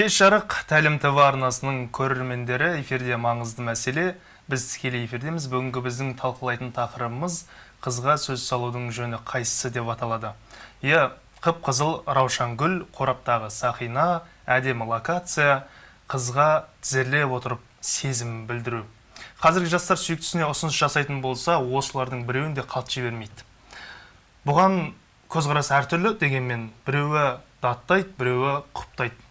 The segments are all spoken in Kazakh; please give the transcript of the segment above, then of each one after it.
кеш жарық тәлім тв арнасының көрермендері эфирде маңызды мәселе. Біз тікелей эфирдеміз. Бүгінгі біздің талқылайтын тақырыбымыз қызға сөз салудың жөні қайсысы деп аталады. Иә қып қызыл раушан гүл қораптағы сақина әдемі локация қызға тізерлеп отырып сезім білдіру. Қазіргі жастар сүйіктісіне ұсыныс жасайтын болса осылардың біреуін де қалт жібермейді. Бұған көзқарас әртүрлі дегенмен біреуі даттайды біреуі құптайды.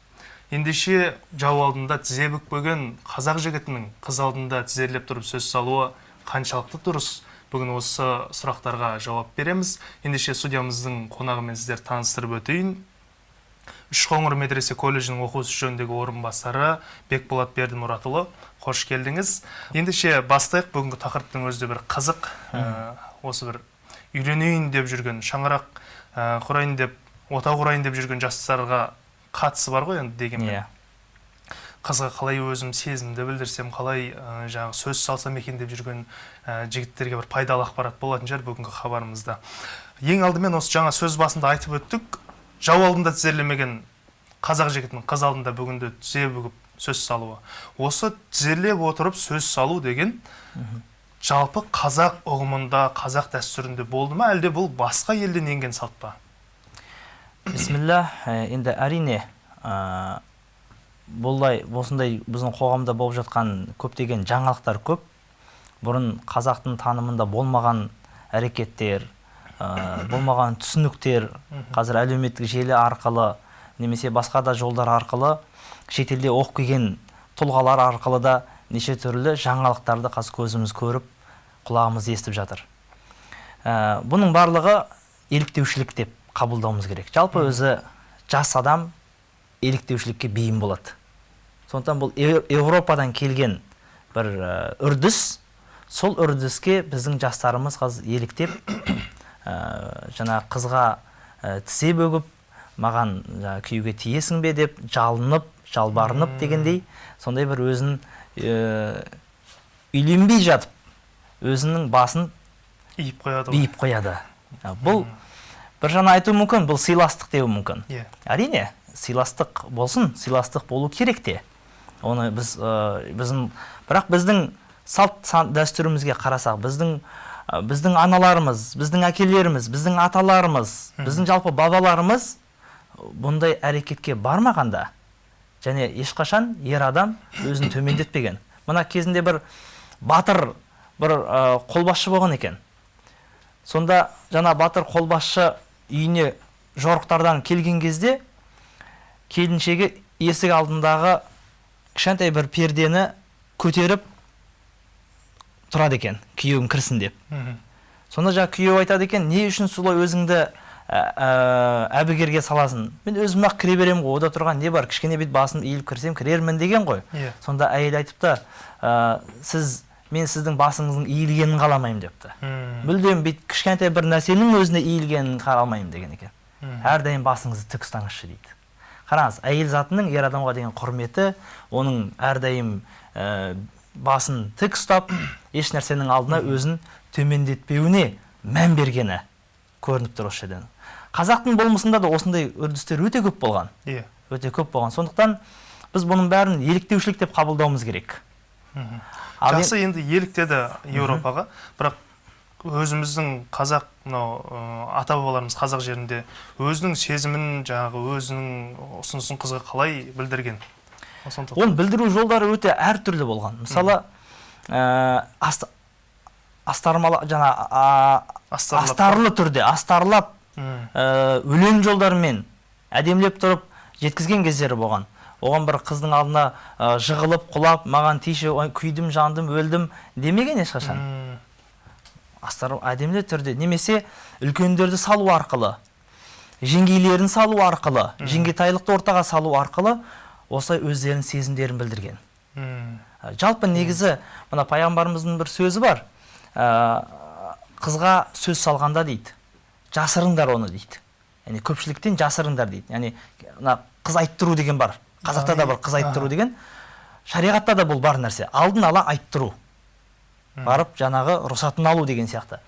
Ендеше жау алдында тізе бүкпеген қазақ жігітінің қыз алдында тізерлеп тұрып сөз салуы қаншалықты дұрыс? Бүгін осы сұрақтарға жауап береміз. Ендеше студиямыздың қонағымен сіздерді таныстырып өтейін. Үшқоңыр медресе колледжінің оқу ісі жөніндегі орынбасары бекболат бердімұратұлы қош келдіңіз. Ендеше бастайық. Бүгінгі тақырыптың өзі де бір қызық ә, осы бір үйленейін деп жүрген шаңырақ ә, құрайын деп отау құрайын деп жүрген жастарға қатысы бар ғой енді дегенмен. Иә. Қызға қалай өзім сезімді білдірсем қалай ә, жаңағы сөз салсам екен деп жүрген ә, жігіттерге бір пайдалы ақпарат болатын шығар бүгінгі хабарымызда. Ең алдымен осы жаңа сөз басында айтып өттік. Жау алдында тізерлемеген қазақ жігітінің қыз алдында бүгінде тізе бүгіп сөз салуы. Осы тізерлеп отырып сөз салу деген жалпы қазақ ұғымында қазақ дәстүрінде болды ма? Әлде бұл басқа елден енген салт па? Бисмилля ә, енді әрине ә, бұлай осындай біздің қоғамда болып жатқан көптеген жаңалықтар көп. Бұрын қазақтың танымында болмаған әрекеттер ә, болмаған түсініктер қазір әлеуметтік желі арқылы немесе басқа да жолдар арқылы шетелде оқып келген тұлғалар арқылы да неше түрлі жаңалықтарды қазір көзіміз көріп құлағымыз естіп жатыр. Ә, бұның барлығы еліктеушілік деп қабылдауымыз керек. Жалпы өзі жас адам еліктеушілікке бейім болады. Сондықтан бұл еуропадан келген бір ә, үрдіс сол үрдіске біздің жастарымыз қазір еліктеп ә, жаңа қызға ә, тізе бөгіп маған жаңа күйеуге тиесің бе деп жалынып жалбарынып дегендей сондай бір өзін ә, үйленбей жатып өзінің басын иіп қояды биіп қояды. Бұл бір жағынан айтуы мүмкін бұл сыйластық деуі мүмкін. Иә. Әрине сыйластық болсын сыйластық болу керек те. Оны біз ә, біздің бірақ біздің салт дәстүрімізге қарасақ біздің ә, біздің аналарымыз біздің әкелеріміз біздің аталарымыз біздің жалпы бабаларымыз бұндай әрекетке бармағанда және ешқашан ер адам өзін төмендетпеген. Мына кезінде бір батыр бір ә, қолбасшы болған екен. Сонда жаңа батыр қолбасшы үйіне жорықтардан келген кезде келіншегі есік алдындағы кішкентай бір пердені көтеріп тұрады екен күйеуім кірсін деп. Сонда жаңа күйеуі айтады екен не үшін солай өзіңді ә, ә, әбігерге саласың? Мен өзім ақ кіре беремін ғой ода тұрған не бар кішкене бүйтіп басым иіліп кірсем кірермін деген ғой. Иә. сонда әйел айтыпты ә, сіз мен сіздің басыңыздың иілгенін қаламаймын депті. Мм. мүлдем бүйтіп кішкентай бір нәрсенің өзіне иілгенін қаламаймын деген екен. Мм. әрдайым басыңызды тік ұстаңызшы дейді. Қараңыз әйел затының ер адамға деген құрметі оның әрдайым ә, басын тік ұстап еш нәрсенің алдына өзін төмендетпеуіне мән бергені көрініп тұр осы жерден. Қазақтың болмысында да осындай үрдістер өте көп болған. Иә. Өте көп болған. Сондықтан біз бұның бәрін еліктеушілік деп қабылдауымыз керек. Мен- жақсы енді еліктеді еуропаға. Бірақ өзіміздің қазақ мынау ата бабаларымыз қазақ жерінде өзінің сезімін жаңағы өзінің ұсынысын қызға қалай білдірген? Оны білдіру жолдары өте әртүрлі болған. Мысалы ә, аст, астармала жаңа а, астарлы түрде астарлап ә, өлең жолдарымен әдемілеп тұрып жеткізген кездері болған. Оған бір қыздың алдына ә, жығылып құлап маған тиші күйдім жандым өлдім демеген ешқашан. Астар әдемілі түрде. Немесе үлкендерді салу арқылы жеңгейлерін салу арқылы жеңгетайлықты ортаға салу арқылы осылай өздерінің сезімдерін білдірген. Ә, жалпы негізі мына пайғамбарымыздың бір сөзі бар. Ә, қызға сөз салғанда дейді жасырыңдар оны дейді. Яғни көпшіліктен жасырыңдар дейді. Яғни мына қыз айттыру деген бар. Қазақта да бар қыз айттыру деген. Шариғатта да бұл бар нәрсе. Алдын ала айттыру. Барып жаңағы рұқсатын алу деген сияқты.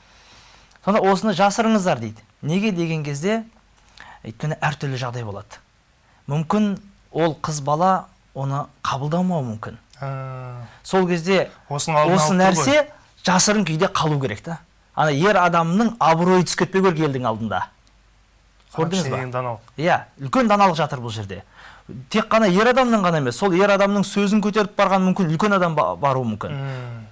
Сонда осыны жасырыңыздар дейді. Неге деген кезде өйткені әртүрлі жағдай болады. Мүмкін ол қыз бала оны қабылдамауы мүмкін. А, сол кезде осы нәрсе жасырын күйде қалу керек та. Ана ер адамның абыройы түсіп кетпеу керек елдің алдында. Көрдіңіз ба? даналық. иә үлкен даналық жатыр бұл жерде. Тек қана ер адамның ғана емес сол ер адамның сөзін көтеріп барған мүмкін үлкен адам ба- баруы мүмкін.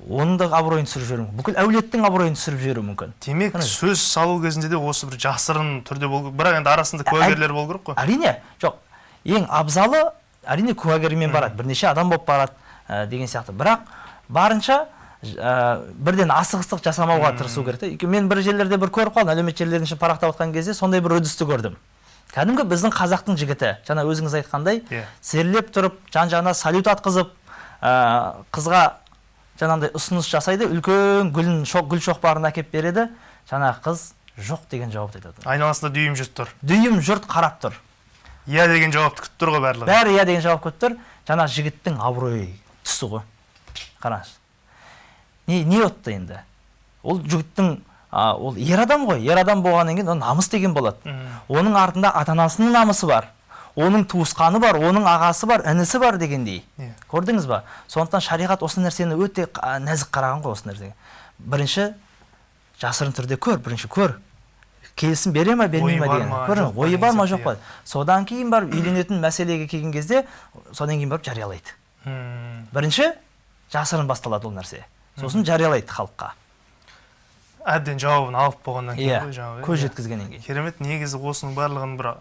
Оның да абыройын түсіріп жіберуі мүмкін. Бүкіл әулеттің абыройын түсіріп жіберуі мүмкін. Демек сөз салу кезінде де осы бір жасырын түрде болу бірақ енді арасында Ә- куәгерлер болу керек қой. әрине жоқ ең абзалы әрине куәгермен барады. Бірнеше адам болып барады ә, деген сияқты. Бірақ барынша ә, бірден асығыстық жасамауға тырысу керек та мен бір жерлерде бір көріп қалдым әлеуметтік желілердің ішін парақтап отқан кезде сондай бір үрдісті көрдім. Кәдімгі біздің қазақтың жігіті жаңа өзіңіз айтқандай Иә. тізерлеп тұрып жан жағына салют атқызып ә, қызға жаңағыдай ұсыныс жасайды үлкен гүлін шоқ гүл шоқпарын әкеліп береді. Жаңағы қыз жоқ деген жауапты айтады. Айналасында дүйім жұрт тұр. Дүйім жұрт қарап тұр. Иә деген жауапты күтіп тұр ғой барлығы. Бәрі иә деген жауап күтіп тұр. Жаңа жігіттің абыройы түсті ғой. Қараңыз. Не не отты енді. Ол жігіттің а, ол ер адам ғой. Ер адам болғаннан кейін ол намыс деген болады оның артында ата анасының намысы бар оның туысқаны бар оның ағасы бар інісі бар дегендей. Иә. көрдіңіз ба? Сондықтан шариғат осы нәрсені өте нәзік қараған ғой осы нәрсеге. Бірінші жасырын түрде көр бірінші көр. Келісім бере ма бермей ма деген. көрдің? Ойы бар ма жоқ па? Содан кейін барып үйленетін мәселеге келген кезде содан кейін барып жариялайды. М. бірінші жасырын басталады ол нәрсе. Сосын жариялайды халыққа. Әбден жауабын алып болғаннан кейін иә ғой жаңағы көз иә. жеткізгеннен кейін. Керемет негізі осының барлығын бір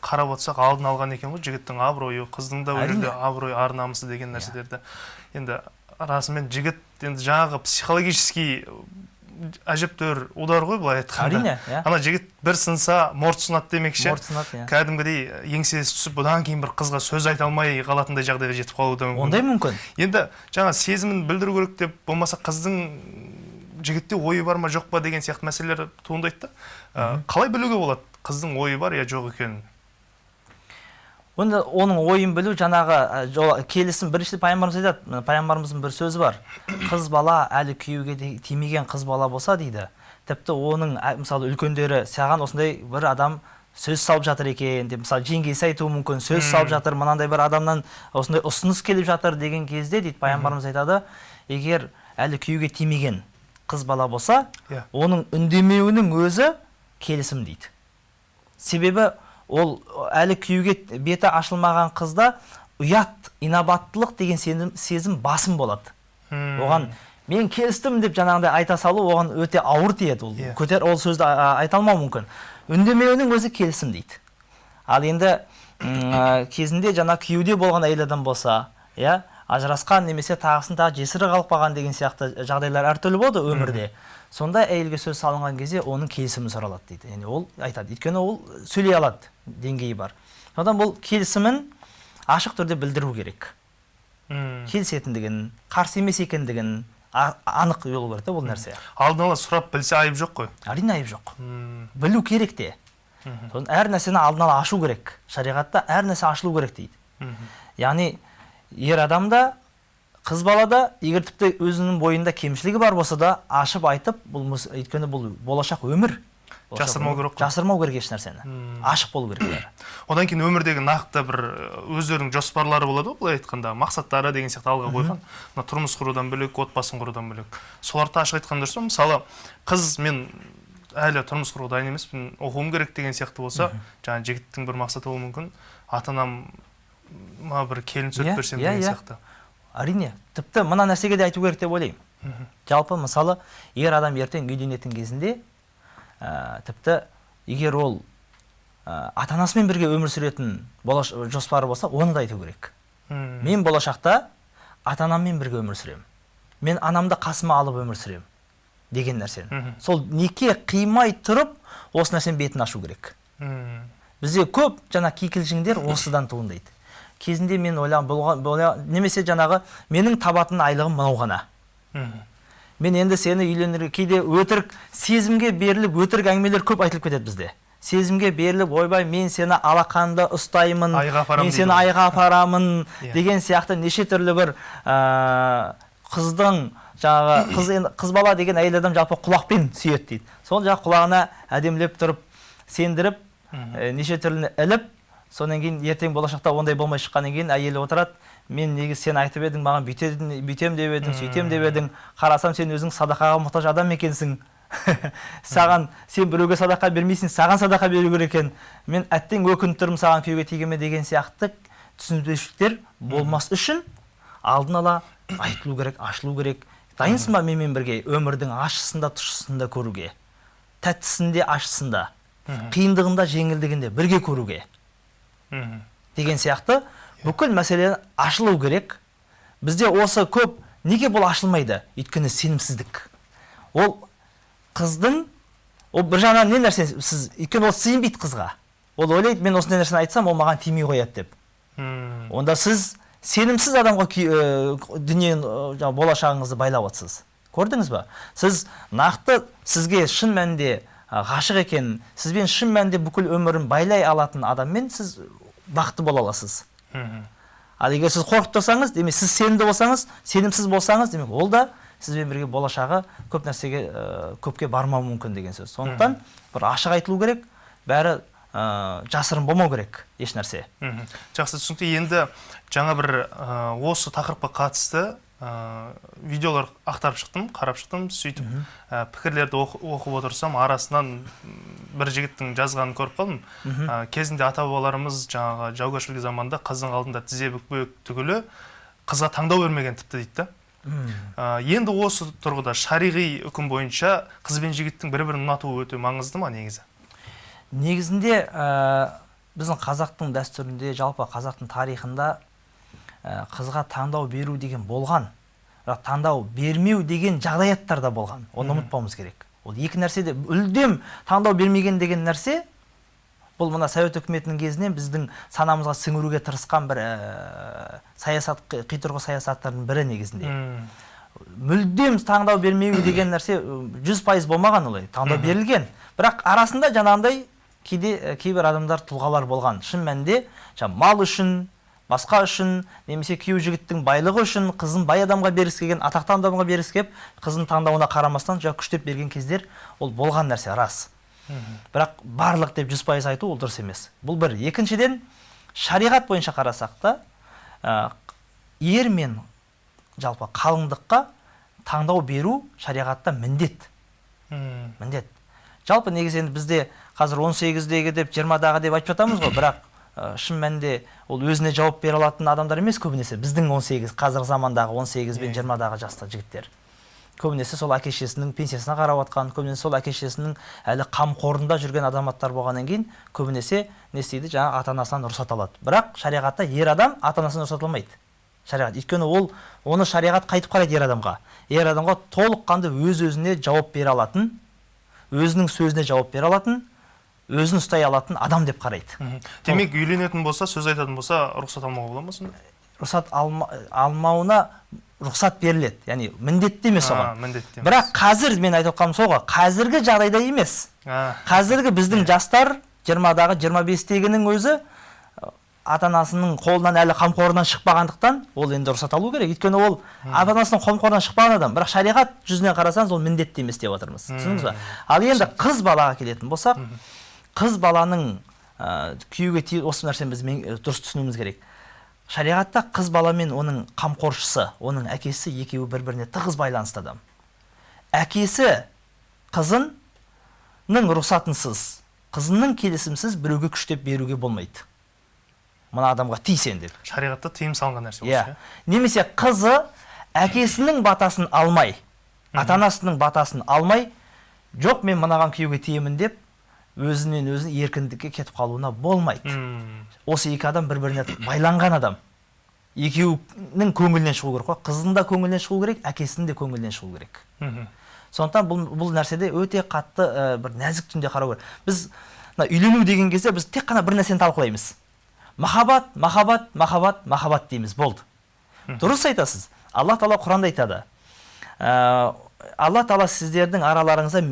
қарап отырсақ алдын алған екен ғой жігіттің абыройы қыздың да ол жерде абыройы ар намысы деген нәрселерді. Енді расымен жігіт енді жаңағы психологический әжептәуір удар ғой былай айтқанда. Әрине иә. Ана жігіт бір сынса морт сынады демекші. Морт сынады иә. Кәдімгідей еңсесі түсіп бұдан кейін бір қызға сөз айта алмай қалатындай жағдайға жетіп қалуы да мүмкін. Ондай мүмкін. Енді жаңа сезімін білдіру керек деп болмаса қыздың жігітте ойы бар ма жоқ па деген сияқты мәселелер туындайды да. Қалай білуге болады? Қыздың ойы бар я жоқ екенін? Онда оның ойын білу жаңағы ә, келісім бірінші пайғамбарымыз айтады. Пайғамбарымыздың бір сөзі бар. Қыз бала әлі күйеуге тимеген қыз бала болса дейді. Тіпті оның мысалы үлкендері саған осындай бір адам сөз салып жатыр екен деп мысалы жеңгесі айтуы мүмкін сөз салып жатыр мынандай бір адамнан осындай ұсыныс келіп жатыр деген кезде дейді пайғамбарымыз айтады егер әлі күйеуге тимеген қыз бала болса Иә. оның үндемеуінің өзі келісім дейді себебі ол әлі күйеуге беті ашылмаған қызда ұят инабаттылық деген сенім, сезім басым болады. М. оған мен келістім деп жаңағыдай айта салу оған өте ауыр тиеді ол. Иә. көтер ол сөзді айта алмау мүмкін. Үндемеуінің өзі келісім дейді. Ал енді ә, кезінде жаңа күйеуде болған әйел адам болса иә ажырасқан немесе тағысын тағы жесірі қалып қалған деген сияқты жағдайлар әртүрлі болады өмірде. Сондай әйелге сөз салынған кезде оның келісімі сұралады дейді. Яғни ол айтады. Өйткені ол сөйлей алады. Деңгейі бар. Содан бұл келісімін ашық түрде білдіру керек. Келісетіндігін қарсы емес екендігін анық болу керек та бұл нәрсе. алдын ала сұрап білсе айып жоқ қой. Әрине айып жоқ. Білу керек те. Әр нәрсені алдын ала ашу керек. Шариғатта әр нәрсе ашылу керек дейді. Яғни ер адам да қыз бала да егер тіпті өзінің бойында кемшілігі бар болса да ашып айтып бұл өйткені бұл болашақ өмір. Жасырмау керек қой. жасырмау керек еш нәрсені. Ашық болу керек бәрі одан кейін өмірдегі нақты бір өздерінің жоспарлары болады ғой былай айтқанда. Мақсаттары деген сияқты алға қойған. Мына тұрмыс құрудан бөлек отбасын құрудан бөлек. Соларды ашық айтқан дұрыс па? Мысалы қыз мен әлі тұрмыс құруға дайын емеспін оқуым керек деген сияқты болса жаңағы жігіттің бір мақсаты болуы мүмкін. Ата анам ма бір келін түсіріп Иә, берсем иә, деген иә. сияқты. Әрине тіпті мына нәрсеге де айту керек деп ойлаймын. Жалпы мысалы ер адам ертең үйленетін кезінде ә, тіпті егер ол ә, ата анасымен бірге өмір сүретін болаш жоспары болса оны да айту керек. Мен болашақта ата анаммен бірге өмір сүремін. Мен анамды қасыма алып өмір сүремін деген нәрсені. Сол неке қимай тұрып осы нәрсенің бетін ашу керек. М. бізде көп жаңа кикілжіңдер осыдан туындайды. Кезінде мен бола- немесе жаңағы менің табатын айлығым мынау ғана. Мен енді сені үйленерге кейде өтірік сезімге беріліп өтірік әңгімелер көп айтылып кетеді бізде. Сезімге беріліп ойбай мен сені алақанда ұстаймын Айға мен сені айға апарамын Иә. деген сияқты неше түрлі бір ә, қыздың жаңағы қыз енді қыз бала деген әйел адам жалпы құлақпен сүйеді дейді. Сол жаңағы құлағына әдемілеп тұрып сендіріп ә, неше түрліні іліп содан кейін ертең болашақта ондай болмай шыққаннан кейін әйелі отырады мен негізі сен айтып едің маған бүйтетін бүйтем деп едің сөйтем деп едің қарасам сен өзің садақаға мұқтаж адам екенсің. Саған сен біреуге садақа бермейсің саған садақа беру керек екен. Мен әттең өкініп тұрмын саған күйеуге тигеніме деген сияқты түсініспеушіліктер болмас үшін алдын ала айтылу керек ашылу керек. Дайынсың ба менімен бірге өмірдің ащысын да тұщысын да көруге? Тәттісін де ащысын да қиындығын да жеңілдігін де бірге көруге? Деген сияқты. Бүкіл мәселе ашылу керек. Бізде осы көп неге бұл ашылмайды? Өйткені сенімсіздік. Ол қыздың ол бір жағынан не нәрсе сіз өйткені ол сенбейді қызға. Ол ойлайды мен осындай нәрсені айтсам ол маған тимей қояды деп. Мм. онда сіз сенімсіз адамға ә, дүниені ә, болашағыңызды байлап отырсыз. Көрдіңіз ба сіз нақты сізге шын мәнінде ғашық екенін сізбен шын мәнінде бүкіл өмірін байлай алатын адаммен сіз бақытты бола аласыз. Ал егер сіз қорқып тұрсаңыз демек сіз сенімді болсаңыз сенімсіз болсаңыз демек ол да сізбен бірге болашағы көп нәрсеге ә, көпке бармауы мүмкін деген сөз. Сондықтан бір ашық айтылу керек бәрі ә, жасырын болмау керек еш нәрсе жақсы түсінікті. Енді жаңа бір ә, осы тақырыпқа қатысты ә, видеолар ақтарып шықтым қарап шықтым сөйтіп ә, пікірлерді оқы- оқып отырсам арасынан бір жігіттің жазғанын көріп қалдым. Ә, кезінде ата бабаларымыз жаңағы жаугершілік заманда қыздың алдында тізе бүкпек түгілі қызға таңдау бермеген тіпті дейді да. Ә, енді осы тұрғыда шариғи үкім бойынша қыз бен жігіттің бір бірін ұнатуы өте маңызды ма негізі? Негізінде ә, біздің қазақтың дәстүрінде жалпы қазақтың тарихында қызға таңдау беру деген болған бірақ таңдау бермеу деген жағдаяттар да болған. Оны ұмытпауымыз керек. Ол екі нәрсе де мүлдем таңдау бермеген деген нәрсе бұл мына совет үкіметінің кезінен біздің санамызға сіңіруге тырысқан бір ә, саясат қи- қитұрғы саясаттардың бірі негізінде. Мүлдем таңдау бермеу деген нәрсе жүз пайыз болмаған олай. Таңдау берілген. Бірақ арасында жаңағындай кейде ә, кейбір адамдар тұлғалар болған. Шын мәнінде мал үшін басқа үшін немесе күйеу жігіттің байлығы үшін қызын бай адамға бергісі келген атақты адамға бергісі келіп қызын таңдауына қарамастан жаңа күштеп берген кездер ол болған нәрсе рас. Бірақ барлық деп жүз пайыз айту ол дұрыс емес. Бұл бір. Екіншіден шариғат бойынша қарасақ та ә, ер мен жалпы қалыңдыққа таңдау беру шариғатта міндет. Міндет. Жалпы негізі енді бізде қазір 18-дегі деп 20-дағы деп айтып жатамыз ғой. Бірақ шын мәнінде ол өзіне жауап бере алатын адамдар емес көбінесе. Біздің 18 қазіргі замандағы 18 пен 20-дағы жаста жігіттер. Көбінесе сол әке шешесінің пенсиясына қарап жатқан көбінесе сол әке шешесінің әлі қамқорында жүрген азаматтар болғаннан кейін көбінесе не істейді? Жаңағы ата анасынан рұқсат алады. Бірақ шариғатта ер адам ата анасынан рұқсат алмайды. Шариғат. Өйткені ол оны шариғат қайтып қарайды ер адамға. Ер адамға толыққанды өз өзіне жауап бере алатын өзінің сөзіне жауап бере алатын өзін ұстай алатын адам деп қарайды. Демек үйленетін болса сөз айтатын болса рұқсат алмауға бола ма сонда? Рұқсат алма, алмауына рұқсат беріледі. Яғни міндетті емес оған. міндетті емес. бірақ қазір мен айтып отқаным сол ғой қазіргі жағдайда емес. А, қазіргі біздің жастар 20-дағы 25-тегінің өзі ата анасының қолынан әлі қамқорынан шықпағандықтан ол енді рұқсат алу керек. Өйткені ол ата анасының қамқорынан шықпаған адам. Бірақ шариғат жүзінен қарасаңыз ол міндетті емес деп отырмыз. Түсіндіңіз ба ал енді қыз балаға келетін болсақ қыз баланың ә, күйеуге тие осы нәрсені біз мен- дұрыс түсінуіміз керек. Шариғатта қыз бала мен оның қамқоршысы оның әкесі екеуі бір біріне тығыз байланысты адам. Әкесі қызының рұқсатынсыз қызының келісімсіз біреуге күштеп беруге болмайды. Мына адамға ти сен деп. Шариғатта тыйым салынған нәрсе иә. иә? Немесе қызы әкесінің батасын алмай ата анасының батасын алмай жоқ мен мынаған күйеуге тиемін деп өзінен өзі еркіндікке кетіп қалуына болмайды. Мм. осы екі адам бір біріне байланған адам. Екеуінің көңілінен шығу керек қой. Қыздың да көңілінен шығу керек әкесінің де көңілінен шығу керек. Мгм. сондықтан бұл, бұл нәрседе өте қатты ә, бір нәзік түрде қарау керек. Біз мына үйлену деген кезде біз тек қана бір нәрсені талқылаймыз. Махаббат махаббат махаббат махаббат дейміз. Болды. Дұрыс айтасыз. Алла тағала құранда айтады. Ә, алла тағала сіздердің араларыңызда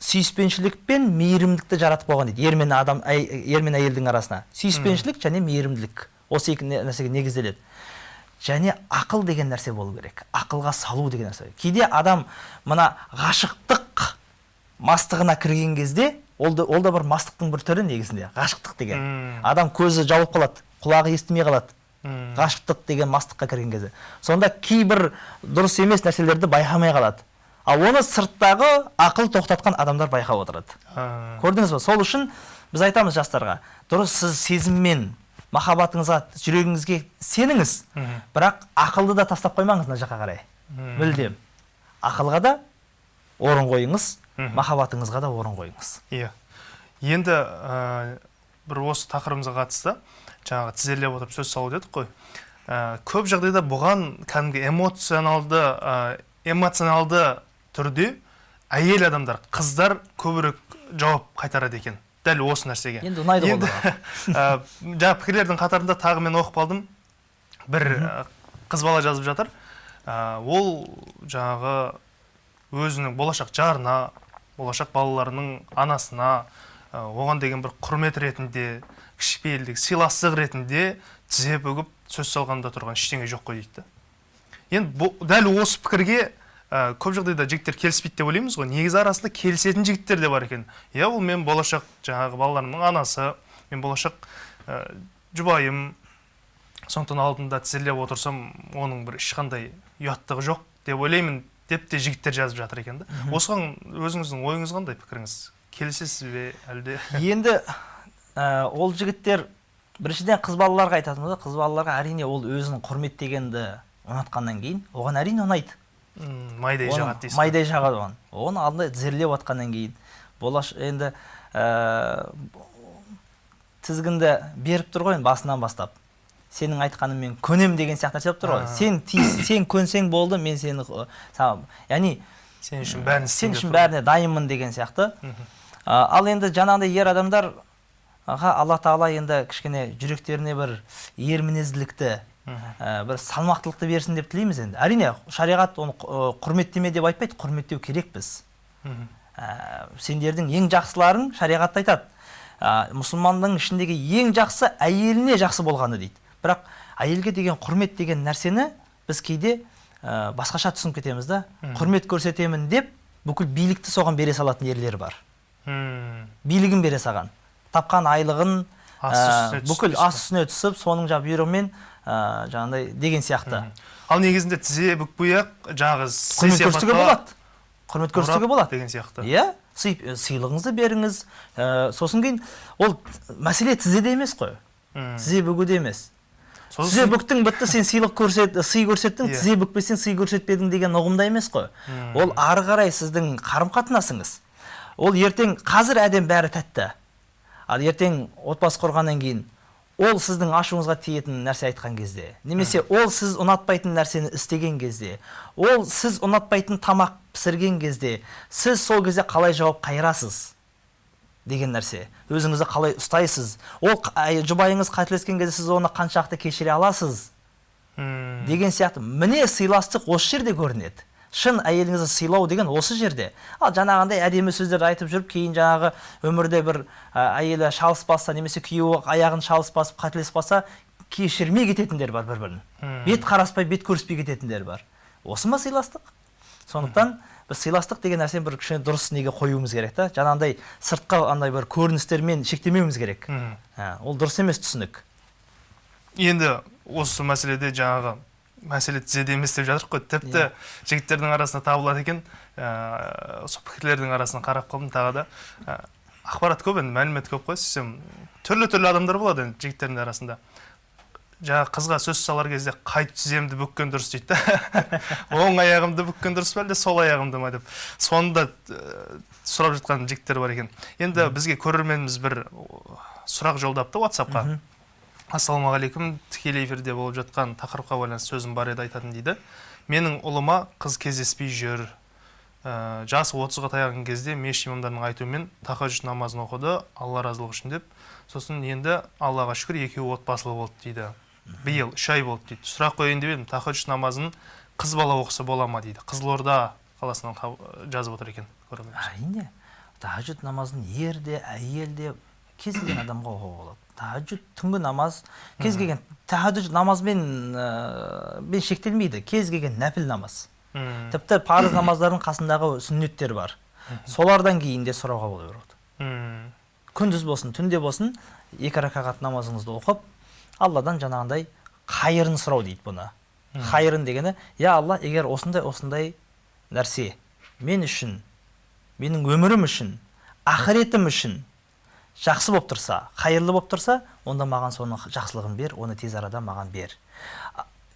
сүйіспеншілік пен мейірімдікті жаратып қойған дейді. Ер мен адам әй- ер мен әйелдің арасына. Сүйіспеншілік және мейірімділік. Осы екі нә- нәрсеге негізделеді. Және ақыл деген нәрсе болу керек. Ақылға салу деген нәрсе кейде адам мына ғашықтық мастығына кірген кезде ол да, ол да бір мастықтың бір түрі негізінде ғашықтық деген. Мм. адам көзі жабылып қалады құлағы естімей қалады. Ғашықтық деген мастыққа кірген кезде. Сонда кейбір дұрыс емес нәрселерді байқамай қалады. Ал оны сырттағы ақыл тоқтатқан адамдар байқап отырады. Көрдіңіз ба сол үшін біз айтамыз жастарға дұрыс сіз сезіммен махаббатыңызға жүрегіңізге сеніңіз. Бірақ ақылды да тастап қоймаңыз мына жаққа қарай. Мүлдем. Ақылға да орын қойыңыз махаббатыңызға да орын қойыңыз. Иә. Енді ә, бір осы тақырыбымызға қатысты. Жаңағы тізерлеп отырып сөз салу дедік қой. Ә, көп жағдайда бұған кәдімгі эмоционалды ә, эмоционалды түрде әйел адамдар қыздар көбірек жауап қайтарады екен. Дәл осы нәрсеге. Енді ұнайды ғой ә, жаңа пікірлердің қатарында тағы мен оқып қалдым бір ә, қыз бала жазып жатыр. Ә, ол жаңағы өзінің болашақ жарына болашақ балаларының анасына оған деген бір құрмет ретінде кішіпейілдік сыйластық ретінде тізе бүгіп сөз салғанда тұрған ештеңе жоқ қой дейді. Енді дәл осы пікірге ә, көп жағдайда жігіттер келіспейді деп ойлаймыз ғой. Негізі арасында келісетін жігіттер де бар екен. Иә ол мен болашақ жаңағы балаларымның анасы мен болашақ ә, жұбайым. Сондықтан алдында тізерлеп отырсам оның бір ешқандай ұяттығы жоқ деп ойлаймын деп те жігіттер жазып жатыр екен да. Осыған өзіңіздің ойыңыз қандай пікіріңіз? Келісесіз бе әлде? Енді ә, ол жігіттер біріншіден қыз балаларға айтатынбыз қыз балаларға әрине ол өзін құрметтегенді ұнатқаннан кейін оған әрине ұнайды. Майдай Оны жағады дейсіз ғой. майдай жағады оған оны алдында тізерлеп отқаннан кейін болаш енді ә, тізгінді беріп тұр ғой енді басынан бастап сенің айтқаныңмен көнем деген сияқты нәрсе болып тұр ғой сен тиіс сен көнсең болды мен сені саған- яғни сен үшін бәрін сен үшін бәріне дайынмын деген сияқты. А, ал енді жаңағыдай ер адамдар аға алла тағала енді кішкене жүректеріне бір ер мінезділікті. Ә, бір салмақтылықты берсін деп тілейміз енді. Әрине шариғат оны құрметтеме деп айтпайды құрметтеу керекпіз. Ә, сендердің ең жақсыларың шариғатта айтады. Ә, мұсылманның ішіндегі ең жақсы әйеліне жақсы болғаны дейді. Бірақ әйелге деген құрмет деген нәрсені біз кейде ә, басқаша түсініп кетеміз да. Құрмет көрсетемін деп бүкіл билікті соған бере салатын ерлер бар. Билігін бере салған. Тапқан айлығын ә, бүкіл ас үстіне түсіп соның жаңағы бұйрығымен ә, жаңағыдай деген сияқты. Ал негізінде тізе бүкпей ақ жаңағы құрмет көрсетуге болады. Құрмет көрсетуге болады. деген сияқты. Иә сый- сыйлығыңызды беріңіз. Ә, сосын кейін ол мәселе тізеде емес қой. Тізе бүгуде емес. Тізе бүктің бітті сен сыйлық көрсет сый көрсеттің Иә. тізе бүкпесең сый көрсетпедің деген ұғымда емес қой. Ол ары қарай сіздің қарым қатынасыңыз ол ертең қазір әдем бәрі тәтті. Ал ертең отбасы құрғаннан кейін ол сіздің ашуыңызға тиетін нәрсе айтқан кезде немесе ол сіз ұнатпайтын нәрсені істеген кезде ол сіз ұнатпайтын тамақ пісірген кезде сіз сол кезде қалай жауап қайырасыз деген нәрсе. Өзіңізді қалай ұстайсыз? Ол жұбайыңыз қателескен кезде сіз оны қаншалықты кешіре аласыз? Деген сияқты. Міне сыйластық осы жерде көрінеді. Шын әйеліңізді сыйлау деген осы жерде. Ал жаңағындай әдемі сөздерді айтып жүріп кейін жаңағы өмірде бір ә, әйелі шалыс басса немесе күйеуі аяғын шалыс басып қателесіп қалса кешірмей кететіндер бар бір бірін бет қараспай бет көріспей кететіндер бар. Осы ма сыйластық? Сондықтан біз сыйластық деген нәрсені бір кішкене дұрыс неге қоюымыз керек та? Жаңағындай сыртқы андай бір көріністермен шектемеуіміз керек. Ә, ол дұрыс емес түсінік. Енді осы мәселеде жаңағы мәселе тізеде емес деп жатырмық қой. Тіпті Иә. жігіттердің арасында табылады екен. Ә, осы пікірлердің арасынан қарап қалдым тағы да. Ә, ақпарат көп енді мәлімет көп қой. Сөйтсем түрлі түрлі адамдар болады енді жігіттердің арасында. Жаңағы қызға сөз салар кезде қай тіземді бүккен дұрыс дейді да. Оң аяғымды бүккен дұрыс па әлде сол аяғымды ма деп. Соны да ә, сұрап жатқан жігіттер бар екен. Енді бізге көрерменіміз бір сұрақ жолдапты ватсапқа. Ассалаумағалейкум тікелей эфирде болып жатқан тақырыпқа байланысты сөзім бар еді айтатын дейді. Менің ұлыма қыз кездеспей жүр. Ә, жасы отызға таяған кезде мешіт имамдарының айтуымен тахаджуд намазын оқыды алла разылығы үшін деп. Сосын енді аллаға шүкір екеуі отбасылы болды дейді. Биыл үш ай болды дейді. Сұрақ қояйын деп едім тахаджуд намазын қыз бала оқыса бола ма дейді. Қызылорда қаласынан жазып отыр екен әрине тахаджуд намазын ер де әйел де кез келген адамға оқуға болады. Тахаджуд түнгі намаз кез келген тахаджуд намазбен ә, бен шектелмейді кез келген нәпіл намаз тіпті парыз намаздардың қасындағы сүннеттер бар солардан кейін де сұрауға бола береді күндіз болсын түнде болсын екі ракағат намазыңызды оқып алладан жаңағындай қайырын сұрау дейді бұны қайырын дегені я алла егер осындай осындай нәрсе мен үшін менің өмірім үшін ақыретім үшін жақсы болып тұрса қайырлы болып тұрса онда маған соның жақсылығын бер оны тез арада маған бер.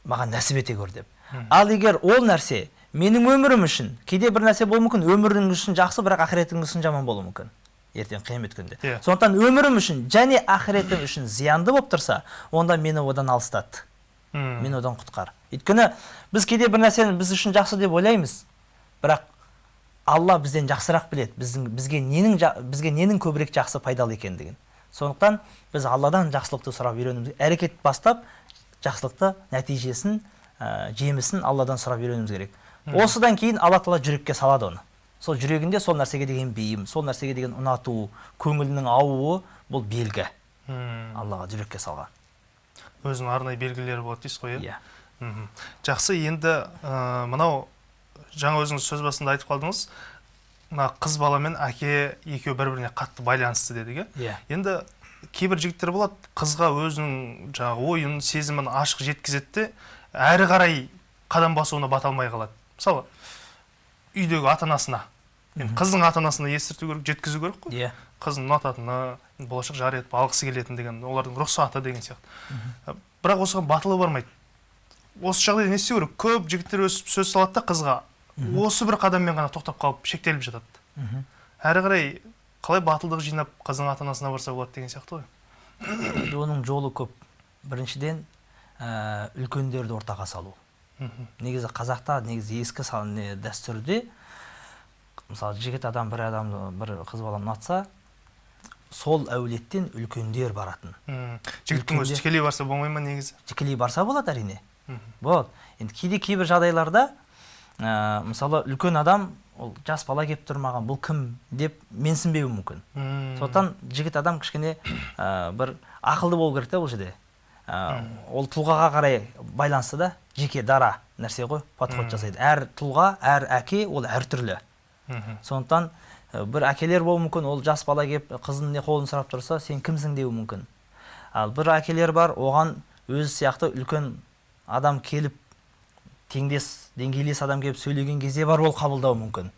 Маған нәсіп ете көр деп. Ал егер ол нәрсе менің өмірім үшін кейде бір нәрсе болуы мүмкін өмірің үшін жақсы бірақ ақыретің үшін жаман болуы мүмкін ертең қиямет күнінде. Иә. сондықтан өмірім үшін және ақыретім үшін зиянды болып тұрса онда мені одан алыстат. М, мен одан құтқар. Өйткені біз кейде бір нәрсені біз үшін жақсы деп ойлаймыз бірақ алла бізден жақсырақ біледі. Біздің бізге ненің бізге ненің көбірек жақсы пайдалы екендігін. Сондықтан біз алладан жақсылықты сұрап үйренуіміз әрекет бастап жақсылықты нәтижесін ә, жемісін алладан сұрап үйренуіміз керек. Осыдан кейін алла тағала жүрекке салады оны. Сол жүрегінде сол нәрсеге деген бейім сол нәрсеге деген ұнату көңілінің аууы бұл белгі. М. аллаға жүрекке салған. Өзінің арнайы белгілері болады дейсіз ғой иә? Иә. Жақсы енді ә, мынау жаңа өзіңіз сөз басында айтып қалдыңыз. Мына қыз бала мен әке екеуі бір біріне қатты байланысты дедік иә? Иә. Енді кейбір жігіттер болады қызға өзінің жаңағы ойын сезімін ашық жеткізеді де әрі қарай қадам басуына бата алмай қалады. Мысалы үйдегі ата анасына енді қыздың ата анасына естірту керек жеткізу керек қой. Иә. Қызын ұнататыны болашақ жар етіп алғысы келетіні деген олардың рұқсаты деген сияқты. Бірақ осыған батылы бармайды осы жағдайда не істеу керек? көп жігіттер өсіп сөз салады да қызға. Осы бір қадаммен ғана тоқтап қалып шектеліп жатады. Әрі қарай қалай батылдық жинап қыздың ата анасына барса болады деген сияқты ғой. Оның жолы көп. Біріншіден ә, үлкендерді ортаға салу. Негізі қазақта негізі ескі не, дәстүрде мысалы жігіт адам бір адамды бір қыз баланы ұнатса сол әулеттен үлкендер баратын. Жігіттің өзі тікелей барса болмай ма негізі? Тікелей барса болады әрине. Болады енді кейде кейбір жағдайларда ә, мысалы үлкен адам ол жас бала келіп тұр маған бұл кім деп менсінбеуі мүмкін. Сондықтан жігіт адам кішкене ә, бір ақылды болу керек та бұл жерде. Ә, ол тұлғаға қарай байланысты да жеке дара нәрсе ғой подход жасайды. Әр тұлға әр әке ол әртүрлі сондықтан ә, бір әкелер болуы мүмкін ол жас бала келіп қызының не қолын сұрап тұрса сен кімсің деуі мүмкін. Ал бір әкелер бар оған өзі сияқты үлкен адам келіп теңдес деңгейлес адам келіп сөйлеген кезде бар ол қабылдауы мүмкін.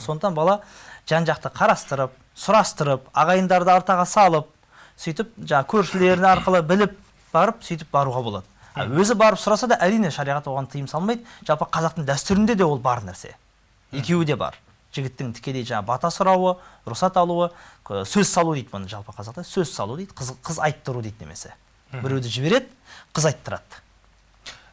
Сондықтан бала жан жақты қарастырып сұрастырып ағайындарды артаға салып сөйтіп жаңағы көршілері арқылы біліп барып сөйтіп баруға болады. А өзі барып сұраса да әрине шариғат оған тыйым салмайды. Жалпы қазақтың дәстүрінде де ол бар нәрсе. Екеуі де бар. Жігіттің тікелей жаңағы бата сұрауы рұқсат алуы сөз салу дейді бұны жалпы қазақта. Сөз салу дейді қыз, қыз айттыру дейді немесе. Біреуді жібереді қыз айттырады.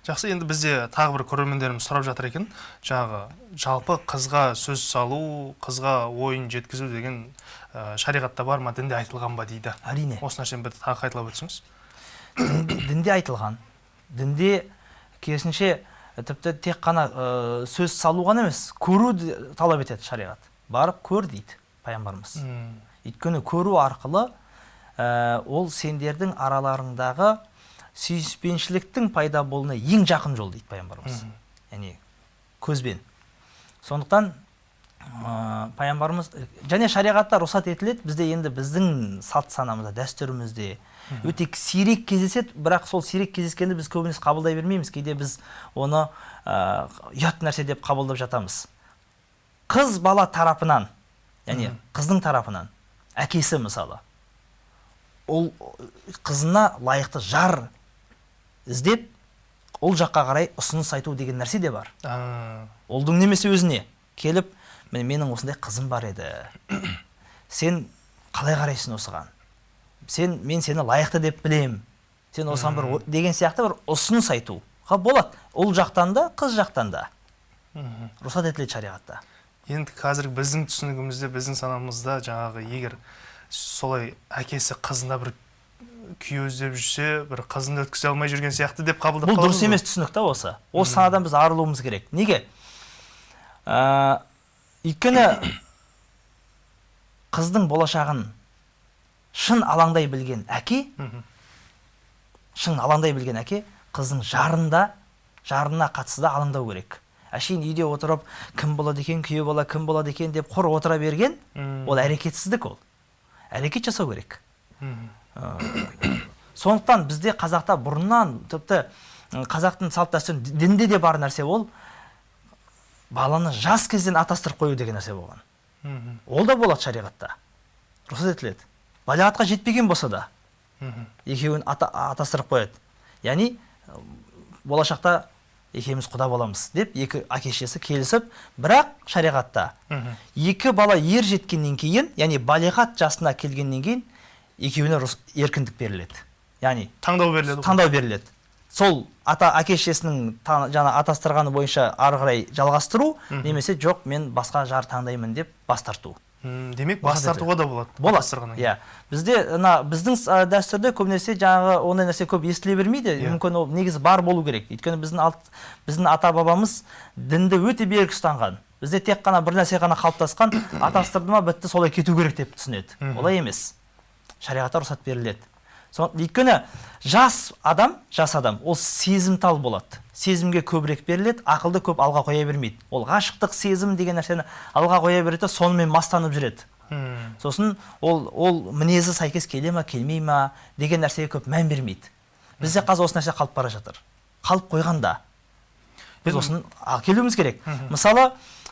Жақсы енді бізде тағы бір көрермендеріміз сұрап жатыр екен. Жаңағы жалпы қызға сөз салу қызға ойын жеткізу деген ә, шариғатта бар ма? дінде айтылған ба дейді? әрине. Осы нәрсені бір тағы қайталап өтсеңіз. дінде, айтылған. Дінде керісінше тіпті тек қана ә, сөз салу ғана емес көру талап етеді шариғат. Барып көр дейді пайғамбарымыз. Өйткені көру арқылы ә, ол сендердің араларыңдағы сүйіспеншіліктің пайда болуына ең жақын жол дейді пайғамбарымыз. Яғни көзбен. Сондықтан ә, пайғамбарымыз және шариғатта рұқсат етіледі бізде енді біздің салт санамызда дәстүрімізде өте сирек кездеседі бірақ сол сирек кездескенді біз көбінесе қабылдай бермейміз. Кейде біз оны ә, ұят нәрсе деп қабылдап жатамыз. Қыз бала тарапынан яғни қыздың тарапынан әкесі мысалы ол қызына лайықты жар іздеп ол жаққа қарай ұсыныс айту деген нәрсе де бар. Ұлдың немесе өзіне келіп міне менің осындай қызым бар еді. Сен қалай қарайсың осыған? Сен мен сені лайықты деп білем. Сен осыған бір о- деген сияқты бір ұсыныс айтуға болады. Ұл жақтан да қыз жақтан да. Рұқсат етіледі шариғатта. Енді қазір біздің түсінігімізде біздің санамызда жаңағы егер солай әкесі қызына бір күйеу іздеп жүрсе бір қызын өткізе алмай жүрген сияқты деп қабылдап бұл дұрыс емес түсінік та осы. Осы санадан біз арылуымыз керек. Неге? Ә, өйткені қыздың болашағын шын алаңдай білген әке шын алаңдай білген әке қыздың жарында жарына қатысты да алаңдау керек. Әшейін үйде отырып кім болады екен? Күйеу бала кім болады екен? деп құр отыра берген ол әрекетсіздік ол. Әрекет жасау керек. Сондықтан бізде қазақта бұрыннан тіпті қазақтың салт дәстүрін дінде де бар нәрсе ол баланы жас кезден атастырып қою деген нәрсе болған. Ол да болады шариғатта. Рұқсат етіледі. Балиғатқа жетпеген болса да екеуін ата, атастырып қояды. Яғни болашақта екеуміз құда боламыз деп екі әке шешесі келісіп бірақ шариғатта екі бала ер жеткеннен кейін яғни балиғат жасына келгеннен кейін екеуіне еркіндік беріледі. Яғни таңдау беріледі таңдау беріледі. Сол ата әке шешесінің жаңа атастырғаны бойынша ары қарай жалғастыру немесе жоқ мен басқа жар таңдаймын деп бас тарту. Демек бас тартуға да болады болады. иә. Бізде мына біздің ә, дәстүрде көбінесе жаңағы ондай нәрсе көп естіле бермейді. Иә. мүмкін ол негізі бар болу керек. Өйткені біздің алт, біздің ата бабамыз дінді өте берік ұстанған. Бізде тек қана бір нәрсе ғана қалыптасқан. Атастырды ма бітті солай кету керек деп түсінеді. Олай емес. Шариғатта рұқсат беріледі. Өйткені жас адам жас адам ол сезімтал болады. Сезімге көбірек беріледі ақылды көп алға қоя бермейді. Ол ғашықтық сезім деген нәрсені алға қоя береді де сонымен мастанып жүреді. Сосын ол ол мінезі сәйкес келе ма келмей ма деген нәрсеге көп мән бермейді. Бізде қазір осы нәрсе қалып бара жатыр. Қалып қойған да біз осыны келуіміз керек. Мысалы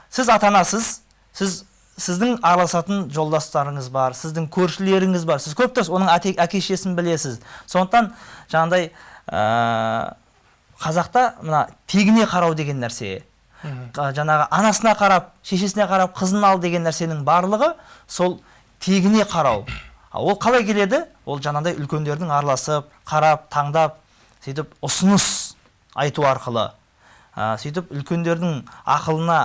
сіз ата анасыз сіз сіздің араласатын жолдастарыңыз бар сіздің көршілеріңіз бар. Сіз көп тұрсыз оның әке шешесін білесіз. Сондықтан жаңағыдай ә, қазақта мына тегіне қарау деген нәрсе жаңағы анасына қарап шешесіне қарап қызын ал деген нәрсенің барлығы сол тегіне қарау. А ол қалай келеді? Ол жаңағыдай үлкендердің араласып қарап таңдап сөйтіп ұсыныс айту арқылы. А, сөйтіп үлкендердің ақылына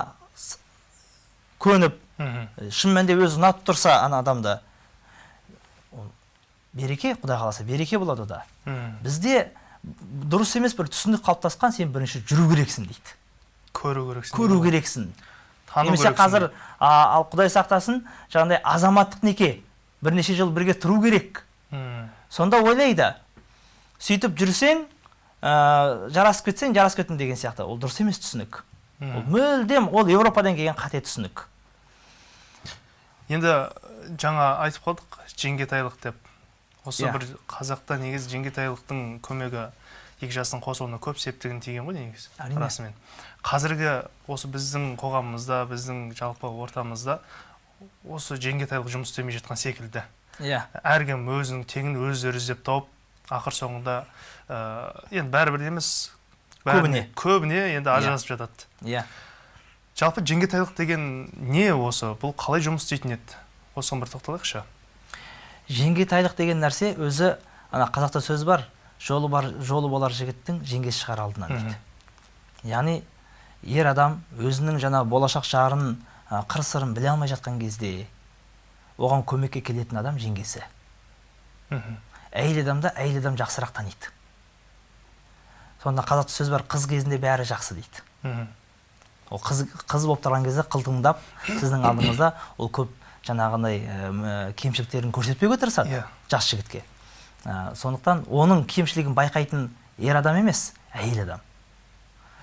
көніп. Шын мәнінде өзі ұнатып тұрса ана адамды береке құдай қаласа береке болады ода бізде дұрыс емес бір түсінік қалыптасқан сен бірінші жүру керексің дейді. Көру керексің. Көру керексің. Тану немесе қазір а, ал құдай сақтасын жаңағыдай азаматтық неке бірнеше жыл бірге тұру керек. М, сонда ойлайды сөйтіп жүрсең ә, жарасып кетсең жарасып кеттің деген сияқты. Ол дұрыс емес түсінік. Ол мүлдем ол еуропадан келген қате түсінік. Енді э, жаңа айтып қалдық жеңгетайлық деп. Осы Иә. бір қазақта негізі жеңгетайлықтың көмегі екі жастың қосылуына көп септігін тиген ғой негізі Әрине. расымен. Қазіргі осы біздің қоғамымызда біздің жалпы ортамызда осы жеңгетайлық жұмыс істемей жатқан секілді. Иә. Әркім өзінің теңін өздері іздеп тауып ақыр соңында ә, енді бәрібір емес. Көбіне. көбіне енді ажырасып жатады. Иә. Жалпы жеңгетайлық деген не осы? Бұл қалай жұмыс істейтін еді? Осыған бір тоқталайықшы. Жеңгетайлық деген нәрсе өзі ана қазақта сөз бар жолы бар жолы болар жігіттің жеңгесі шығар алдынан дейді. Яғни ер адам өзінің жаңа болашақ жарын қыр сырын біле алмай жатқан кезде оған көмекке келетін адам жеңгесі. Мхм. әйел адамды әйел адам жақсырақ таниды. Сонда қазақта сөз бар қыз кезінде бәрі жақсы дейді. Мхм. Ол қыз қыз болып тұрған кезде қылтыңдап сіздің алдыңызда ол көп жаңағындай ә, кемшіліктерін көрсетпеуге тырысады Иә. жас жігітке. Ә, сондықтан оның кемшілігін байқайтын ер адам емес әйел адам.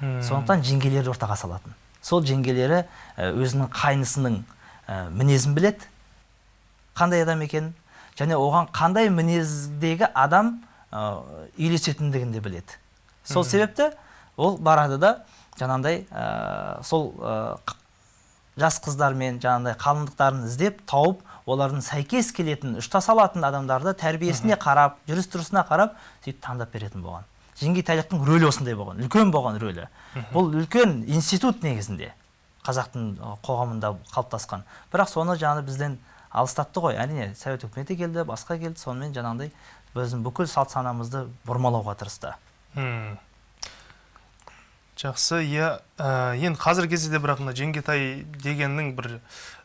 М. сондықтан жеңгелері ортаға салатын. Сол жеңгелері өзінің қайнысының ә, мінезін біледі. Қандай адам екенін және оған қандай мінездегі адам ә, үйлесетіндігін де біледі. Сол себепті ол барады да жаңағындай ә, сол ә, жас қыздармен жаңағындай қалыңдықтарын іздеп тауып олардың сәйкес келетін ұштас алатын адамдарды тәрбиесіне қарап жүріс тұрысына қарап сөйтіп таңдап беретін болған. Жеңгетайлықтың рөлі осындай болған үлкен болған рөлі. Бұл үлкен институт негізінде қазақтың қоғамында қалыптасқан. Бірақ соны жаңағы бізден алыстатты ғой. Әрине совет үкіметі келді басқа келді сонымен жаңағындай біздің бүкіл салт санамызды бұрмалауға тырысты. Жақсы иә ә, енді қазіргі кезде де бірақ мына жеңгетай дегеннің бір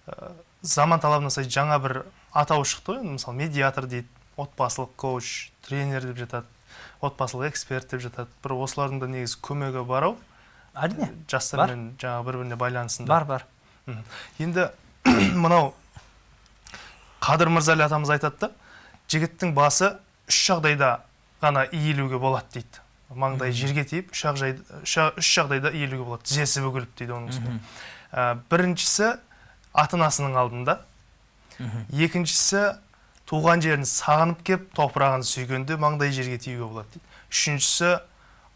ә, заман талабына сай жаңа бір атау шықты ғой. Мысалы медиатор дейді отбасылық коуч тренер деп жатады отбасылық эксперт деп жатады. Бір осылардың да негізі көмегі бар ау. Әрине. Жастармен жаңағы бір біріне байланысында. Бар бар. Енді мынау қадыр мырзали атамыз айтады да жігіттің басы үш жағдайда ғана иілуге болады дейді. Маңдайы жерге тиіп үш, ақ жай- үш жағдайда иілуге болады тізесі бүгіліп дейді оның үстіне. Ә, біріншісі ата анасының алдында екіншісі туған жерін сағынып кеп топырағын сүйгенде маңдай жерге тиюге болады дейді. Үшіншісі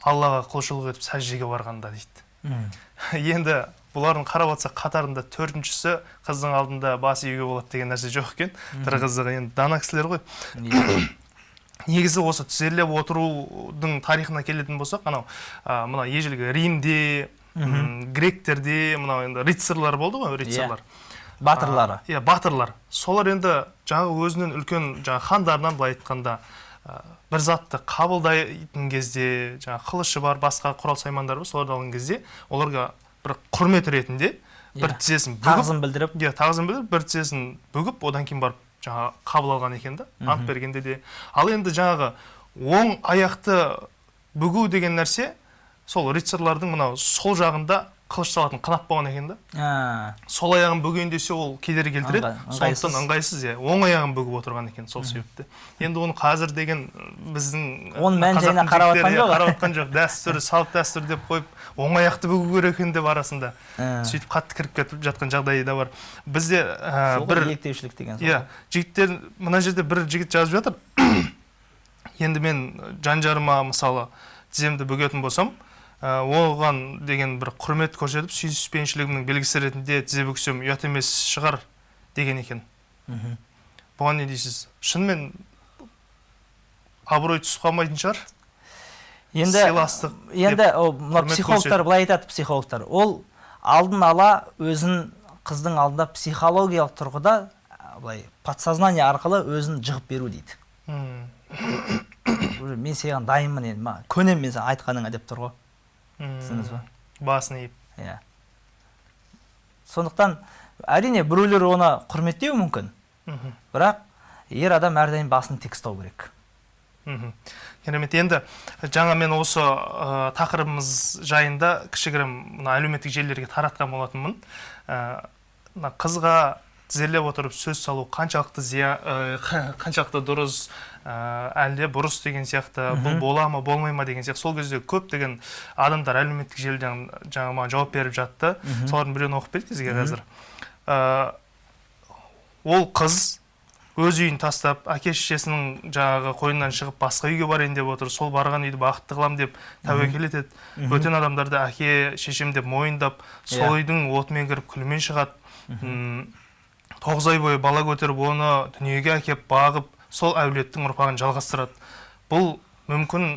аллаға құлшылық етіп сәждеге барғанда дейді. Енді бұлардың қарап отырсақ қатарында төртіншісі қыздың алдында бас июге болады деген нәрсе жоқ екен. Бір қызығы енді дана кісілер ғой. Иә. Негізі осы тізерлеп отырудың тарихына келетін болсақ анау а, мына ежелгі римде гректерде мынау енді рыцарьлар болды ғой рыцарьлар батырлары. А, иә батырлар. Солар енді жаңағы өзінен үлкен жаңағы хандарынан былай айтқанда а, бір затты қабылдайтын кезде жаңағы қылышы бар басқа құрал саймандары бар соларды алған кезде оларға бір құрмет ретінде бір Иә. тізесін бүгіп тағзым білдіріп. иә тағзым білдіріп бір тізесін бүгіп одан кейін барып жаңағы қабыл алған екен да ант бергенде де. Ал енді жаңағы оң аяқты бүгу деген нәрсе сол рыцарьлардың мынау сол жағында қылыш салатын қынап болған екен да. Сол аяғын бүгейін десе ол кедергі келтіреді. Сондықтан ыңғайсыз. иә. Оң аяғын бүгіп отырған екен сол себепті. Енді оны қазір деген біздің оның мән жайына қарап жатқан жоқ. қарап жатқан жоқ. Дәстүр салт дәстүр деп қойып оң аяқты бүгу керек екен деп арасында сөйтіп қатты кіріп кетіп жатқан жағдайы да бар. Бізде ә, бір еліктеушілік деген иә жігіттер мына жерде бір жігіт жазып жатыр. Енді мен жан жарыма мысалы тіземді бөгетін болсам оған деген бір құрмет көрсетіп сүйіспеншілігімнің белгісі ретінде тізе бүгсем ұят емес шығар деген екен. Мгм. бұған не дейсіз? Шынымен абырой түсіп қалмайтын шығар. Енді сыйластық енді мына психологтар былай айтады психологтар. Ол алдын ала өзін қыздың алдында психологиялық тұрғыда былай подсознание арқылы өзін жығып беру дейді. Мен саған дайынмын енді ма көнемін мен саған айтқаныңа деп тұр ғой. Түсіндіңіз ба? Басын иіп. Иә. Сондықтан әрине біреулер оны құрметтеуі мүмкін. Мгм. бірақ ер адам әрдайым басын тік ұстау керек. Мхм. Керемет. Енді жаңа мен осы ә, тақырыбымыз жайында кішігірім мына әлеуметтік желілерге таратқан болатынмын. Ә, мына қызға тізерлеп отырып сөз салу қаншалықты зия қаншалықты дұрыс ә, әлде бұрыс деген сияқты бұл бола ма болмай ма деген сияқты. Сол кезде көптеген адамдар әлеуметтік желіден жаңа маған жауап беріп жатты. Солардың біреуін оқып берейік сізге қазір. Ә, ол қыз өз үйін тастап әке шешесінің жаңағы қойнынан шығып басқа үйге барайын деп отыр. Сол барған үйді бақытты қыламын деп тәуекел етеді. Бөтен адамдарды әке шешем деп мойындап сол Иә. үйдің отымен кіріп күлімен шығады. Тоғыз ай бойы бала көтеріп оны дүниеге әкеп бағып сол әулеттің ұрпағын жалғастырады. Бұл мүмкін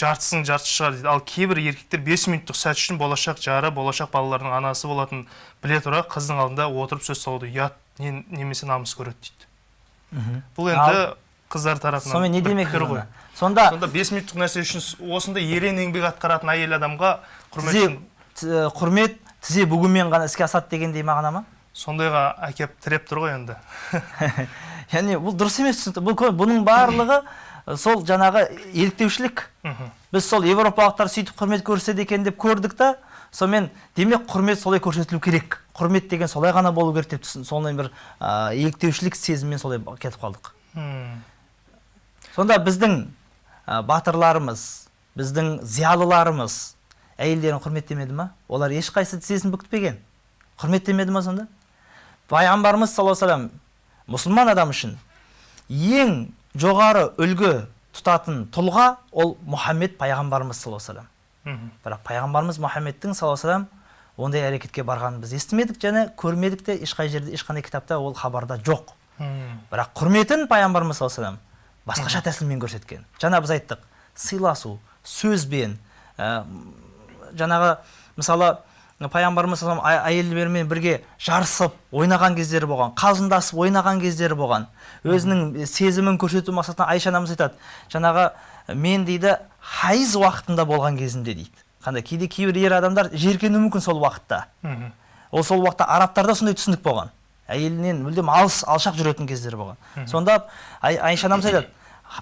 жартысының жартысы шығар дейді. Ал кейбір еркектер бес минуттық сәт үшін болашақ жары болашақ балалардың анасы болатын біле тұра қыздың алдында отырып сөз салуды ұят не- немесе намыс көреді дейді. Бұл енді қыздар тарапынан сонымен не демек ғой. Сонда сонда бес минуттық нәрсе үшін осындай ерен еңбек атқаратын әйел адамға құрмет тізе құрмет тізе бүгумен ғана іске асады дегендей мағына ма сондайға әкеп тіреп тұр ғой енді. Яғни бұл дұрыс емес түсінікті. Бұл бұның барлығы сол жаңағы еліктеушілік. Біз сол европалықтар сөйтіп құрмет көрсетеді екен деп көрдік та сонымен демек құрмет солай көрсетілу керек. Құрмет деген солай ғана болу керек деп түсін сондай бір ә, еліктеушілік сезіммен солай кетіп қалдық. Сонда біздің ә, батырларымыз біздің зиялыларымыз әйелдерін құрметтемеді ма? Олар ешқайсысы тізесін бүктпеген құрметтемеді ма сонда? Пайғамбарымыз саллаллаху вассалам мұсылман адам үшін ең жоғары үлгі тұтатын тұлға ол мұхаммед пайғамбарымыз саллаллаху алейhi вассалам мхм. бірақ пайғамбарымыз мұхаммедтің саллаллаху алейhi вассалам ондай әрекетке барғанын біз естімедік және көрмедік те ешқай жерде ешқандай кітапта ол хабарда жоқ бірақ құрметін пайғамбарымыз саллаллаху вассалам басқаша тәсілмен көрсеткен жаңа біз айттық сыйласу сөзбен ә, жаңағы мысалы пайғамбарымыз әйелдермен бірге жарысып ойнаған кездері болған қалжыңдасып ойнаған кездері болған. Өзінің сезімін көрсету мақсатында айша анамыз айтады жаңағы мен дейді хайыз уақытында болған кезімде дейді. Қандай кейде кейбір ер адамдар жиіркенуі мүмкін сол уақытта. Ол сол уақытта арабтарда сондай түсінік болған. Әйелінен мүлдем алыс алшақ жүретін кездері болған. Сонда Ай- айша анамыз айтады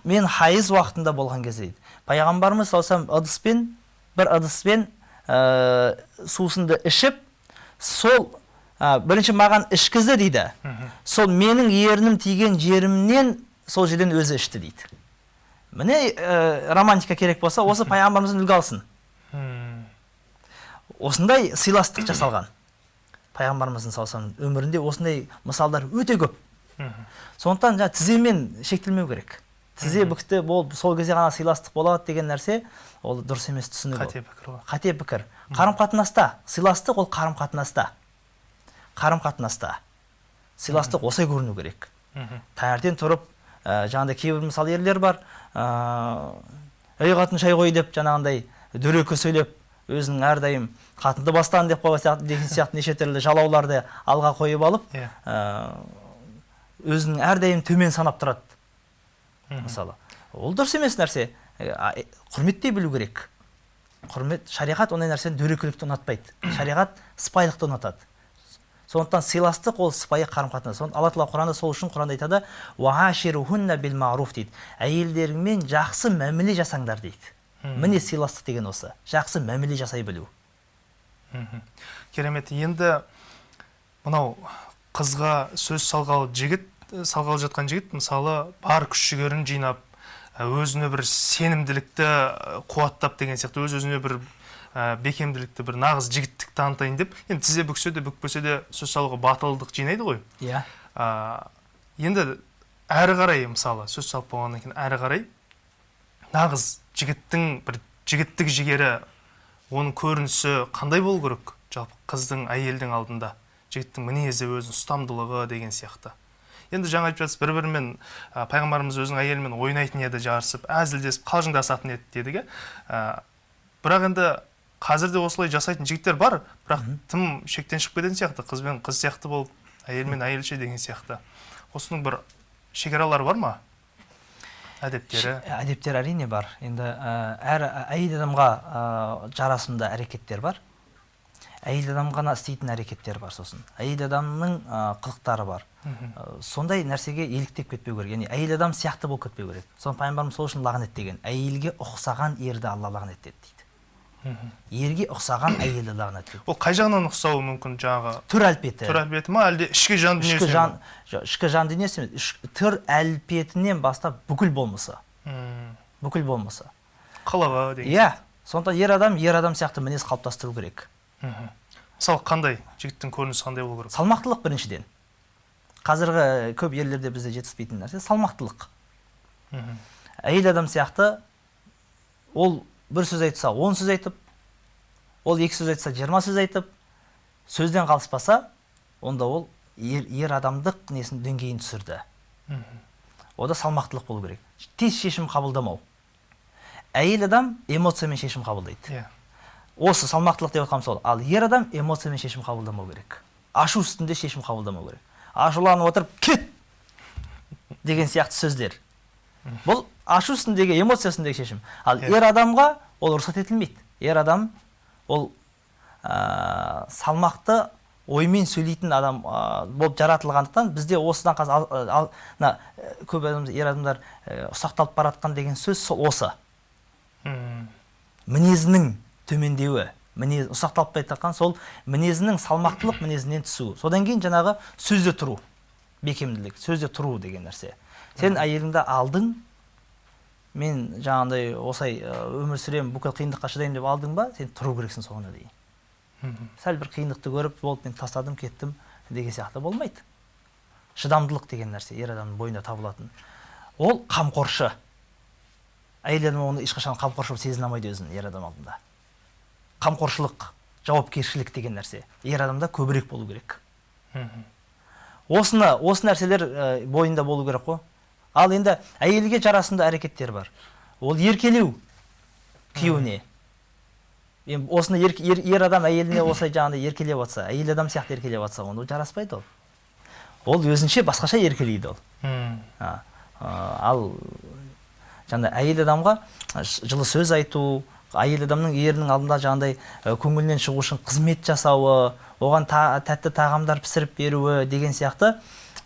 мен хайыз уақытында болған кезде дейді. Пайғамбарымыз саллаллаху ыдыспен бір ыдыспен ә, сусынды ішіп сол ә, бірінші маған ішкізді дейді. Сол менің ерінім тиген жерімнен сол жерден өзі ішті дейді. Міне ә, романтика керек болса осы пайғамбарымыздан үлгі алсын. Осындай сыйластық жасалған пайғамбарымыздың саллаллаху өмірінде осындай мысалдар өте көп. Сондықтан жаңағы тіземен шектелмеу керек. Тізе бүкті бол сол кезде ғана сыйластық болады деген нәрсе ол дұрыс емес түсінігі қате пікір ғой. Қате пікір. Қарым қатынаста сыйластық ол қарым қатынаста қарым қатынаста сыйластық осылай көріну керек. Таңертең тұрып ә, жаңағыдай кейбір мысалы ерлер бар ә, ей қатын шай қой деп жаңағындай дөрекі сөйлеп өзінің әрдайым қатынды бастан деп қойған сияқты деген сияқты неше түрлі жалауларды алға қойып алып иә. ә, өзінің әрдайым төмен санап тұрады. Мысалы. Ол дұрыс емес нәрсе. Құрметтей білу керек. Құрмет шариғат ондай нәрсені дөрекілікті ұнатпайды. Шариғат сыпайылықты ұнатады. Сондықтан сыйластық ол сыпайы қарым қатынас алла тағала құранда сол үшін құранда айтады «Уаашируһунна бил маруф» дейді. Әйелдеріңмен жақсы мәміле жасаңдар дейді. Міне сыйластық деген осы. Жақсы мәміле жасай білу. Керемет. Енді мынау қызға сөз салғалы жігіт салғалы жатқан жігіт мысалы бар күш жігерін жинап өзіне бір сенімділікті қуаттап деген сияқты өз өзіне бір ә, бекемділікті бір нағыз жігіттік танытайын деп енді тізе бүксе де бүкпесе де сөз салуға батылдық жинайды ғой. Иә. Ә, енді әрі қарай мысалы сөз салып болғаннан кейін әрі қарай нағыз жігіттің бір жігіттік жігері оның көрінісі қандай болу керек? Жалпы қыздың әйелдің алдында жігіттің мінезі өзінің ұстамдылығы деген сияқты. Енді жаңа айтып жатсыз бір бірімен ә, пайғамбарымыз өзінің әйелімен ойнайтын еді жарысып әзілдесіп қалжыңдасатын еді дедік иә. Ә, бірақ енді қазір де осылай жасайтын жігіттер бар бірақ тым шектен шығып кететін сияқты қыз бен қыз сияқты болып әйел мен әйелше деген сияқты. Осының бір шекаралары бар ма? Әдептері? Әдептер әрине бар. Енді ә, әр әйел адамға ә, жарасымды әрекеттер бар. Әйел адам ғана істейтін әрекеттер бар сосын. Әйел адамның ә, қылықтары бар. Ә, сондай нәрсеге еліктеп кетпеу керек. Яғни әйел адам сияқты болып кетпеу керек. Соны пайғамбарымыз сол үшін лағнеттеген әйелге ұқсаған ерді алла лағнеттеді дейді. Ерге ұқсаған әйелді лағнеттеді ол қай жағынан ұқсауы мүмкін жаңағы? Түр әлпеті. Түр әлпеті ма? әлде ішкі жан ішкі дүниесі жан жоқ, ішкі жан дүниесі емес іш- түр әлпетінен бастап бүкіл болмысы. Бүкіл болмысы. Қылығы деген иә. сондықтан ер адам ер адам сияқты мінез қалыптастыру керек. Мысалы қандай жігіттің көрінісі қандай болу керек? Салмақтылық біріншіден. Қазіргі көп ерлерде бізде жетіспейтін нәрсе салмақтылық. Әйел адам сияқты ол бір сөз айтса он сөз айтып ол екі сөз айтса жиырма сөз айтып сөзден қалыспаса онда ол ер, ер адамдық несін деңгейін түсірді. Ода салмақтылық болу керек. Тез шешім қабылдамау. Әйел адам эмоциямен шешім қабылдайды. Иә. Осы салмақтылық деп жатқаным сол. Ал ер адам эмоциямен шешім қабылдамау керек. Ашу үстінде шешім қабылдамау керек. Ашуланып отырып кет! деген сияқты сөздер. Бұл ашу үстіндегі эмоция үстіндегі шешім. Ал ер адамға ол рұқсат етілмейді. Ер адам ол ә, салмақты оймен сөйлейтін адам ә, болып жаратылғандықтан бізде осыдан қазір мына ә, көп адам ер адамдар ә, ұсақталып бара жатқан деген сөз сол осы. Мінезінің төмендеуі мінез ұсақталып бара жатқан сол мінезінің салмақтылық мінезінен түсу содан кейін жаңағы сөзде тұру бекемділік сөзде тұру деген нәрсе. Сен әйеліңді алдың мен жаңағындай осылай өмір сүремін бүкіл қиындыққа шыдаймын деп алдың ба сен тұру керексің соңына дейін. Сәл бір қиындықты көріп болды мен тастадым кеттім деген сияқты болмайды. Шыдамдылық деген нәрсе ер адамның бойында табылатын. Ол қамқоршы. Әйел адам оны ешқашан қамқоршы болып сезіне алмайды өзін ер адам алдында. Қамқоршылық жауапкершілік деген нәрсе. Ер адамда көбірек болу керек. Осыны осы нәрселер ә, бойында болу керек қой. Ал енді әйелге жарасымды әрекеттер бар. Ол еркелеу күйеуіне. Енді осыны ер, ер, ер адам әйеліне осылай жаңағыдай еркелеп жатса әйел адам сияқты еркелеп жатса онда ол жараспайды ол. Ол өзінше басқаша еркелейді ол. А, ал жаңағыдай әйел адамға жылы сөз айту әйел адамның ерінің алдында жаңағыдай ә, көңілінен шығу үшін қызмет жасауы оған та, тәтті тағамдар пісіріп беруі деген сияқты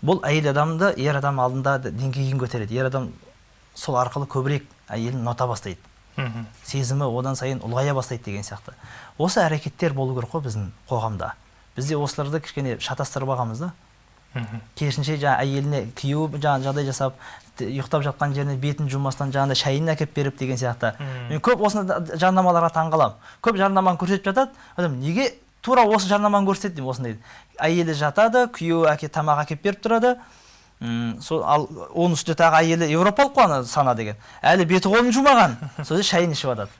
бұл әйел адамды ер адам алдында деңгейін көтереді. ер адам сол арқылы көбірек әйелін ұната бастайды. Сезімі одан сайын ұлғая бастайды деген сияқты. осы әрекеттер болу керек қой біздің қоғамда. бізде осыларды кішкене шатастырып алғанбыз да. Керісінше жаңағы әйеліне күйеуі жаңағы жағдай жасап ұйықтап жатқан жеріне бетін жумастан жаңағыдай шайын әкеліп беріп деген сияқты. Мен көп осындай да- жарнамаларға таң қаламын көп жарнаманы көрсетіп жатады. Адам неге тура осы жарнаманы көрсетеді деймін осындай әйелі жатады күйеуі әке тамақ әкеліп беріп тұрады. Сол ал оның үстіне тағы әйелі европалық қой ана сана деген. Әлі беті қолын жумаған. Сол шайын ішіп жатады.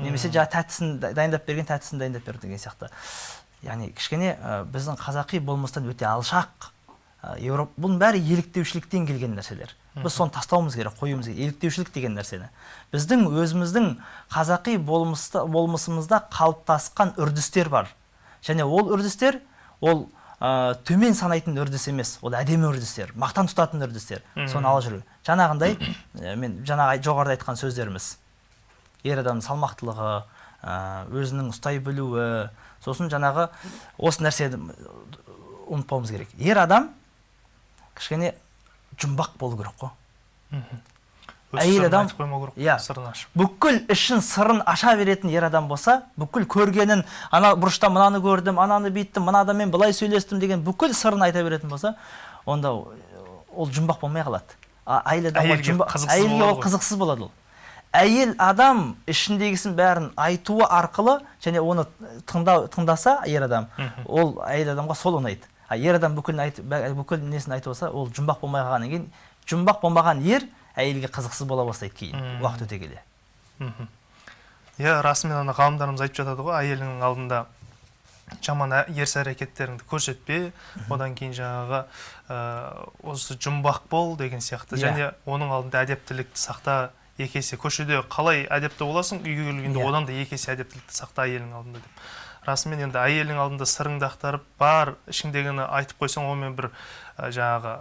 Немесе жаңағы тәттісін да- дайындап берген тәттісін дайындап берді деген сияқты. Яғни кішкене ә, біздің қазақи болмыстан өте алшақ ә, европ бұның бәрі еліктеушіліктен келген нәрселер. Біз соны тастауымыз керек қоюымыз керек. Еліктеушілік деген нәрсені. Біздің өзіміздің қазақи болмысты, болмысымызда қалыптасқан үрдістер бар. Және ол үрдістер ол ә, төмен санайтын үрдіс емес. Ол әдемі үрдістер мақтан тұтатын үрдістер. Соны ала жүру. Жаңағындай ә, мен жаңағы жоғарыда айтқан сөздеріміз. Ер адамның салмақтылығы ә, өзінің ұстай білуі сосын жаңағы осы нәрсені ұмытпауымыз керек. Ер адам кішкене жұмбақ болу керек қой. Әйел адам- иә. бүкіл ішін сырын аша беретін ер адам болса бүкіл көргенін ана бұрышта мынаны көрдім ананы бүйттім мына адаммен былай сөйлестім деген бүкіл сырын айта беретін болса онда ол жұмбақ болмай қалады. А- әйел адам Әйелге ол қызықсыз болады ол. Әйел адам ішіндегісін бәрін айтуы арқылы және оны тыңдау тыңдаса ер адам ол әйел адамға сол ұнайды а ер адам бүкіл бә- бүкіл несін айтып алса ол жұмбақ болмай қалғаннан кейін жұмбақ болмаған ер әйелге қызықсыз бола бастайды кейін уақыт өте келе. Иә расымен ана ғалымдарымыз айтып жатады ғой әйеліңнің алдында жаман ә- ерсі әрекеттеріңді көрсетпе. Одан кейін жаңағы ә, осы жұмбақ бол деген сияқты. Иә. және оның алдында әдептілікті сақта екі есе көшеде қалай әдепті боласың? Үйге келгенде Иә. одан да екі есе әдептілікті сақта әйелің алдында деп. Расымен енді әйелің алдында сырыңды ақтарып бар ішіңдегіні айтып қойсаң онымен бір ә, жаңағы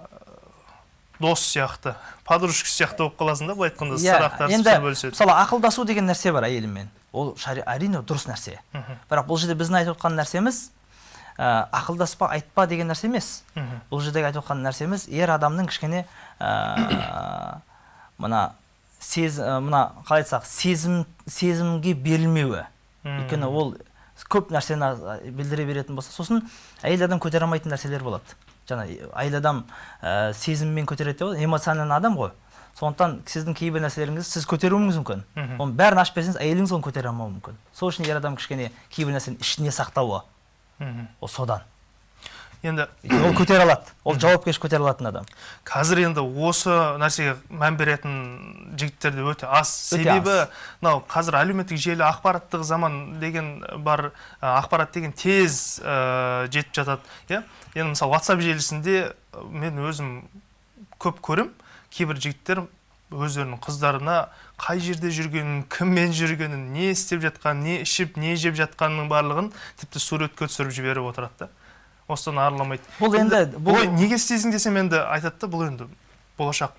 дос сияқты подружка сияқты болып қаласың да былай айтқанда сыр ақтарысып сыр бөліседі. мысалы ақылдасу деген нәрсе бар әйеліммен ол әрине дұрыс нәрсе. Мгм. бірақ бұл жерде біздің айтып отқан нәрсеміз ә, ақылдаспа айтпа деген нәрсе емес. Бұл жердегі айтып отқан нәрсеміз ер адамның кішкене ә, мына сез ә, мына қалай айтсақ сезім сезімге берілмеуі. Өйткені ол көп нәрсені а, білдіре беретін болса сосын әйел адам көтере алмайтын нәрселер болады. Жаңа әйел адам ә, сезіммен көтереді деп ғой эмоциональный адам ғой. Сондықтан сіздің кейбір нәрселеріңізді сіз көтеруіңіз мүмкін. Оның бәрін ашып берсеңіз әйеліңіз оны көтере алмауы мүмкін. Сол үшін ер адам кішкене кейбір нәрсені ішіне сақтауы. Ол содан. Енді ол көтере алады. Ол жауапкершілік көтере алатын адам. қазір енді осы нәрсеге мән беретін жігіттер де өте аз. Себебі мынау қазір әлеуметтік желі ақпараттық заман деген бар ақпарат деген тез ә, жетіп жатады иә? Енді мысалы WhatsApp желісінде мен өзім көп көрем кейбір жігіттер өздерінің қыздарына қай жерде жүргенін кіммен жүргенін не істеп жатқанын не ішіп не жеп жатқанының барлығын тіпті суретке түсіріп жіберіп отырады да. Осыдан арыламайды. Бұл енді бұл ой неге істейсің десем енді айтады да бұл енді болашақ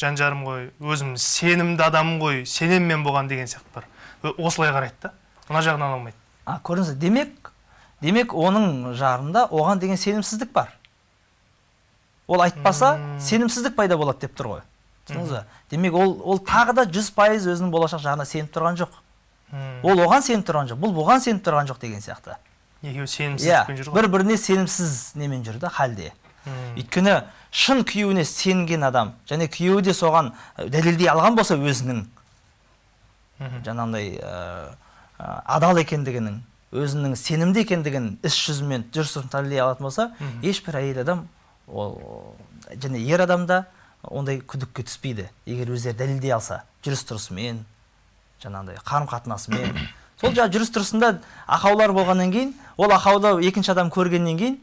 жан жарым ғой өзім сенімді адаммын ғой сенемін мен бұған деген сияқты бар. Ö- осылай қарайды да мына жағынан алмайды. А көрдіңіз демек демек оның жарында оған деген сенімсіздік бар. Ол айтпаса сенімсіздік пайда болады деп тұр ғой. Түсіндіңіз ба демек ол ол тағы да жүз пайыз өзінің болашақ жарына сеніп тұрған жоқ. Ол оған сеніп тұрған жоқ бұл бұған сеніп тұрған жоқ деген сияқты. Екеуі жүр ғой бір біріне сенімсіз немен жүр да халде өйткені шын күйеуіне сенген адам және күйеуі де соған дәлелдей алған болса өзінің жаңағындай ә, адал екендігінің өзінің сенімді екендігін іс жүзімен тұрысын дәлелдей алатын болса ешбір әйел адам ол және ер адам да ондай күдікке түспейді егер өздері дәлелдей алса жүріс тұрысымен жаңағындай қарым қатынасымен сол жаңағы жүріс тұрысында ақаулар болғаннан кейін ол ақауды екінші адам көргеннен кейін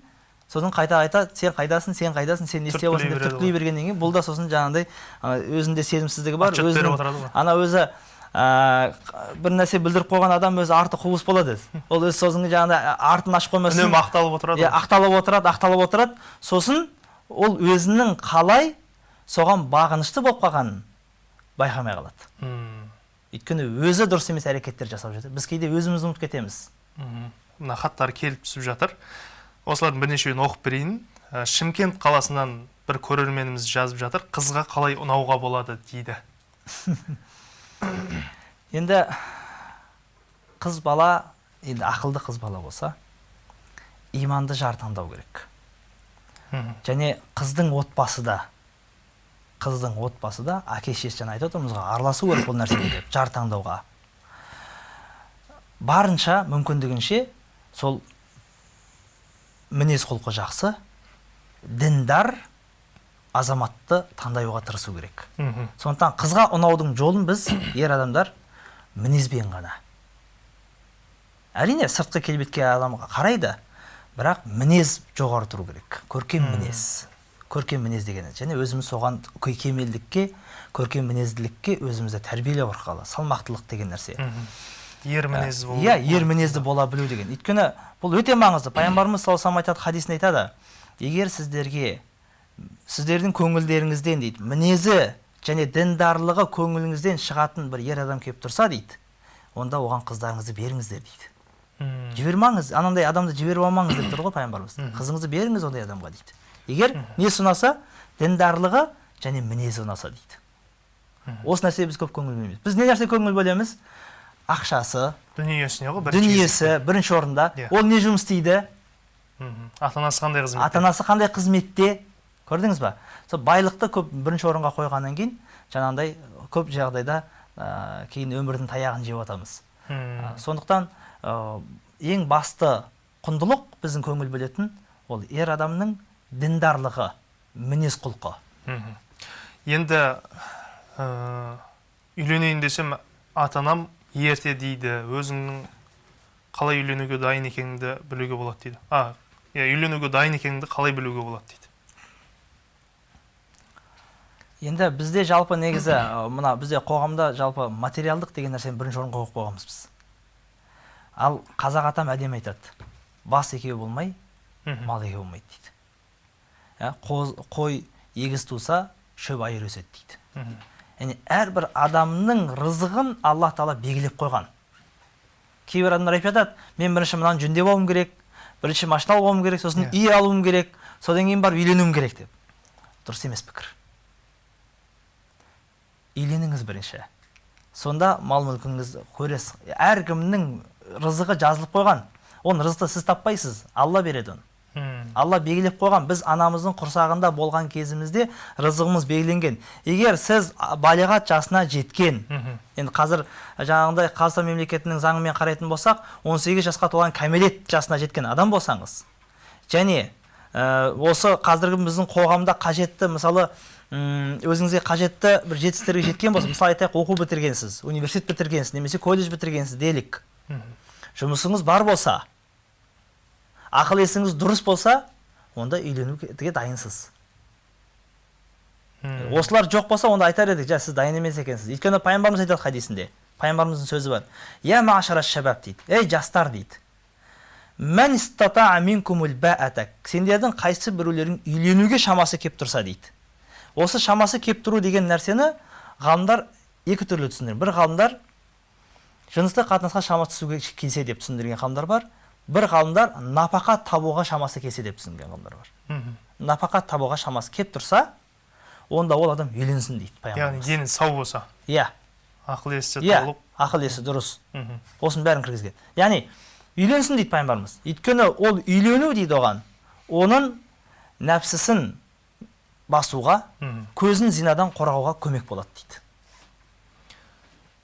сосын қайта қайта сен қайдасың сен қайдасың сен не істеп отырсың деп түрткілей бергеннен кейін бұл да сосын жаңағындай ана өзінде сенімсіздігі бар өзінің ғой. ана өзі ә, бір нәрсе білдіріп қойған адам өзі арты қуыс болады. Өзі. ол өзі сосын жаңағыдай артын ашып қоймасын үнемі ақталып отырады иә ақталып отырады ақталып отырады. Сосын ол өзінің қалай соған бағынышты болып қалғанын байқамай қалады. Өйткені өзі дұрыс емес әрекеттер жасап жатыр. Біз кейде өзімізді ұмытып кетеміз. Мына хаттар келіп түсіп жатыр. Осылардың бірнешеуін оқып берейін. Ә, шымкент қаласынан бір көрерменіміз жазып жатыр. Қызға қалай ұнауға болады дейді. Енді қыз бала енді ақылды қыз бала болса иманды жар таңдау керек. Және қыздың отбасы да қыздың отбасы да әке шешесі жаңа айтып отырмыз ғой араласу керек бұл нәрсеге деп жар таңдауға. Барынша мүмкіндігінше сол мінез құлқы жақсы діндар азаматты таңдауға тырысу керек. Мхм. сондықтан қызға ұнаудың жолын біз ер адамдар мінезбен ғана. Әрине сыртқы келбетке адамға қарайды бірақ мінез жоғары тұру керек. Көркем мінез. Көркем мінез деген және өзіміз соған кемелдікке көркем мінезділікке өзімізді тәрбиелеу арқылы салмақтылық деген нәрсе. Ер мінез болу иә ер мінезді бола білу деген. Өйткені бұл өте маңызды. Пайғамбарымыз саллаллаху алейhi айтады хадисінде айтады. Егер сіздерге сіздердің көңілдеріңізден дейді мінезі және діндарлығы көңіліңізден шығатын бір ер адам келіп тұрса дейді онда оған қыздарыңызды беріңіздер дейді. Жібермаңыз. Анандай адамды жіберіп алмаңыз деп тұр ғой пайғамбарымыз. Қызыңызды беріңіз ондай адамға дейді. Егер несі ұнаса діндарлығы және мінезі ұнаса дейді. Осы нәрсеге біз көп көңіл бөлмейміз. Біз не нәрсе көңіл бөлеміз? Ақшасы дүниесіне ғой бірінші дүниесі бірінші орында. Иә. ол не жұмыс істейді? Ата анасы қандай қызмет ата анасы қандай қызметте? Көрдіңіз ба? Сол байлықты көп бірінші орынға қойғаннан кейін жаңағындай көп жағдайда ә, кейін өмірдің таяғын жеп жатамыз. А, сондықтан ә, ең басты құндылық біздің көңіл бөлетін ол ер адамның діндарлығы мінез құлқы. Енді ә, үйленейін десем ата анам ерте дейді өзіңнің қалай үйленуге дайын екеніңді білуге болады дейді. А иә үйленуге дайын екеніңді қалай білуге болады дейді. Енді бізде жалпы негізі ә, мына бізде қоғамда жалпы материалдық деген нәрсені бірінші орынға қойып қойғанбыз біз. Ал қазақ атам әдемі айтады. Бас екеу болмай мал екеу болмайды дейді. Қоз- қой егіз туса шөп айыр өседі дейді. Яғни әрбір адамның рызығын алла тағала белгілеп қойған. Кейбір адамдар айтып жатады мен бірінші мынаны жөндеп алуым керек бірінші машина алып алуым керек сосын Иә. үй алуым керек содан кейін барып үйленуім керек деп. Дұрыс емес пікір. Үйленіңіз бірінші. Сонда мал мүлкіңізді көресіз әркімнің рызығы жазылып қойған. Оны рызықты сіз таппайсыз. Алла береді оны. Алла белгілеп қойған біз анамыздың құрсағында болған кезімізде рызығымыз белгіленген. Егер сіз балиғат жасына жеткен енді қазір жаңағындай қазақстан мемлекетінің заңымен қарайтын болсақ 18 жасқа толған кәмелет жасына жеткен адам болсаңыз және ә, осы қазіргі біздің қоғамда қажетті мысалы өзіңізге қажетті бір жетістіктерге жеткен болса мысалы айтайық оқу бітіргенсіз университет бітіргенсіз немесе колледж бітіргенсіз делік. Жұмысыңыз бар болса ақыл есіңіз дұрыс болса онда үйленуге дайынсыз. Мм. осылар жоқ болса онда айтар едік жа сіз дайын емес екенсіз. Өйткені пайғамбарымыз айтады хадисінде пайғамбарымыздың сөзі бар. Я машара шабаб дейді. Ей жастар дейді. Сендердің қайсы біреулерің үйленуге шамасы кеп тұрса дейді. Осы шамасы кеп тұру деген нәрсені ғалымдар екі түрлі түсіндірген. Бір ғалымдар жыныстық қатынасқа шамасы түсуге келсе деп түсіндірген ғалымдар бар. Бір ғалымдар напақа табуға шамасы келсе деп түсінген ғалымдар бар Мгм. напақа табуға шамасы кеп тұрса онда ол адам үйленсін дейді яғни дені сау болса иә ақыл есі иә толық ақыл есі дұрыс осының бәрін кіргізген яғни үйленсін дейді пайғамбарымыз өйткені ол үйлену дейді оған оның нәпсісін басуға көзін зинадан қорғауға көмек болады дейді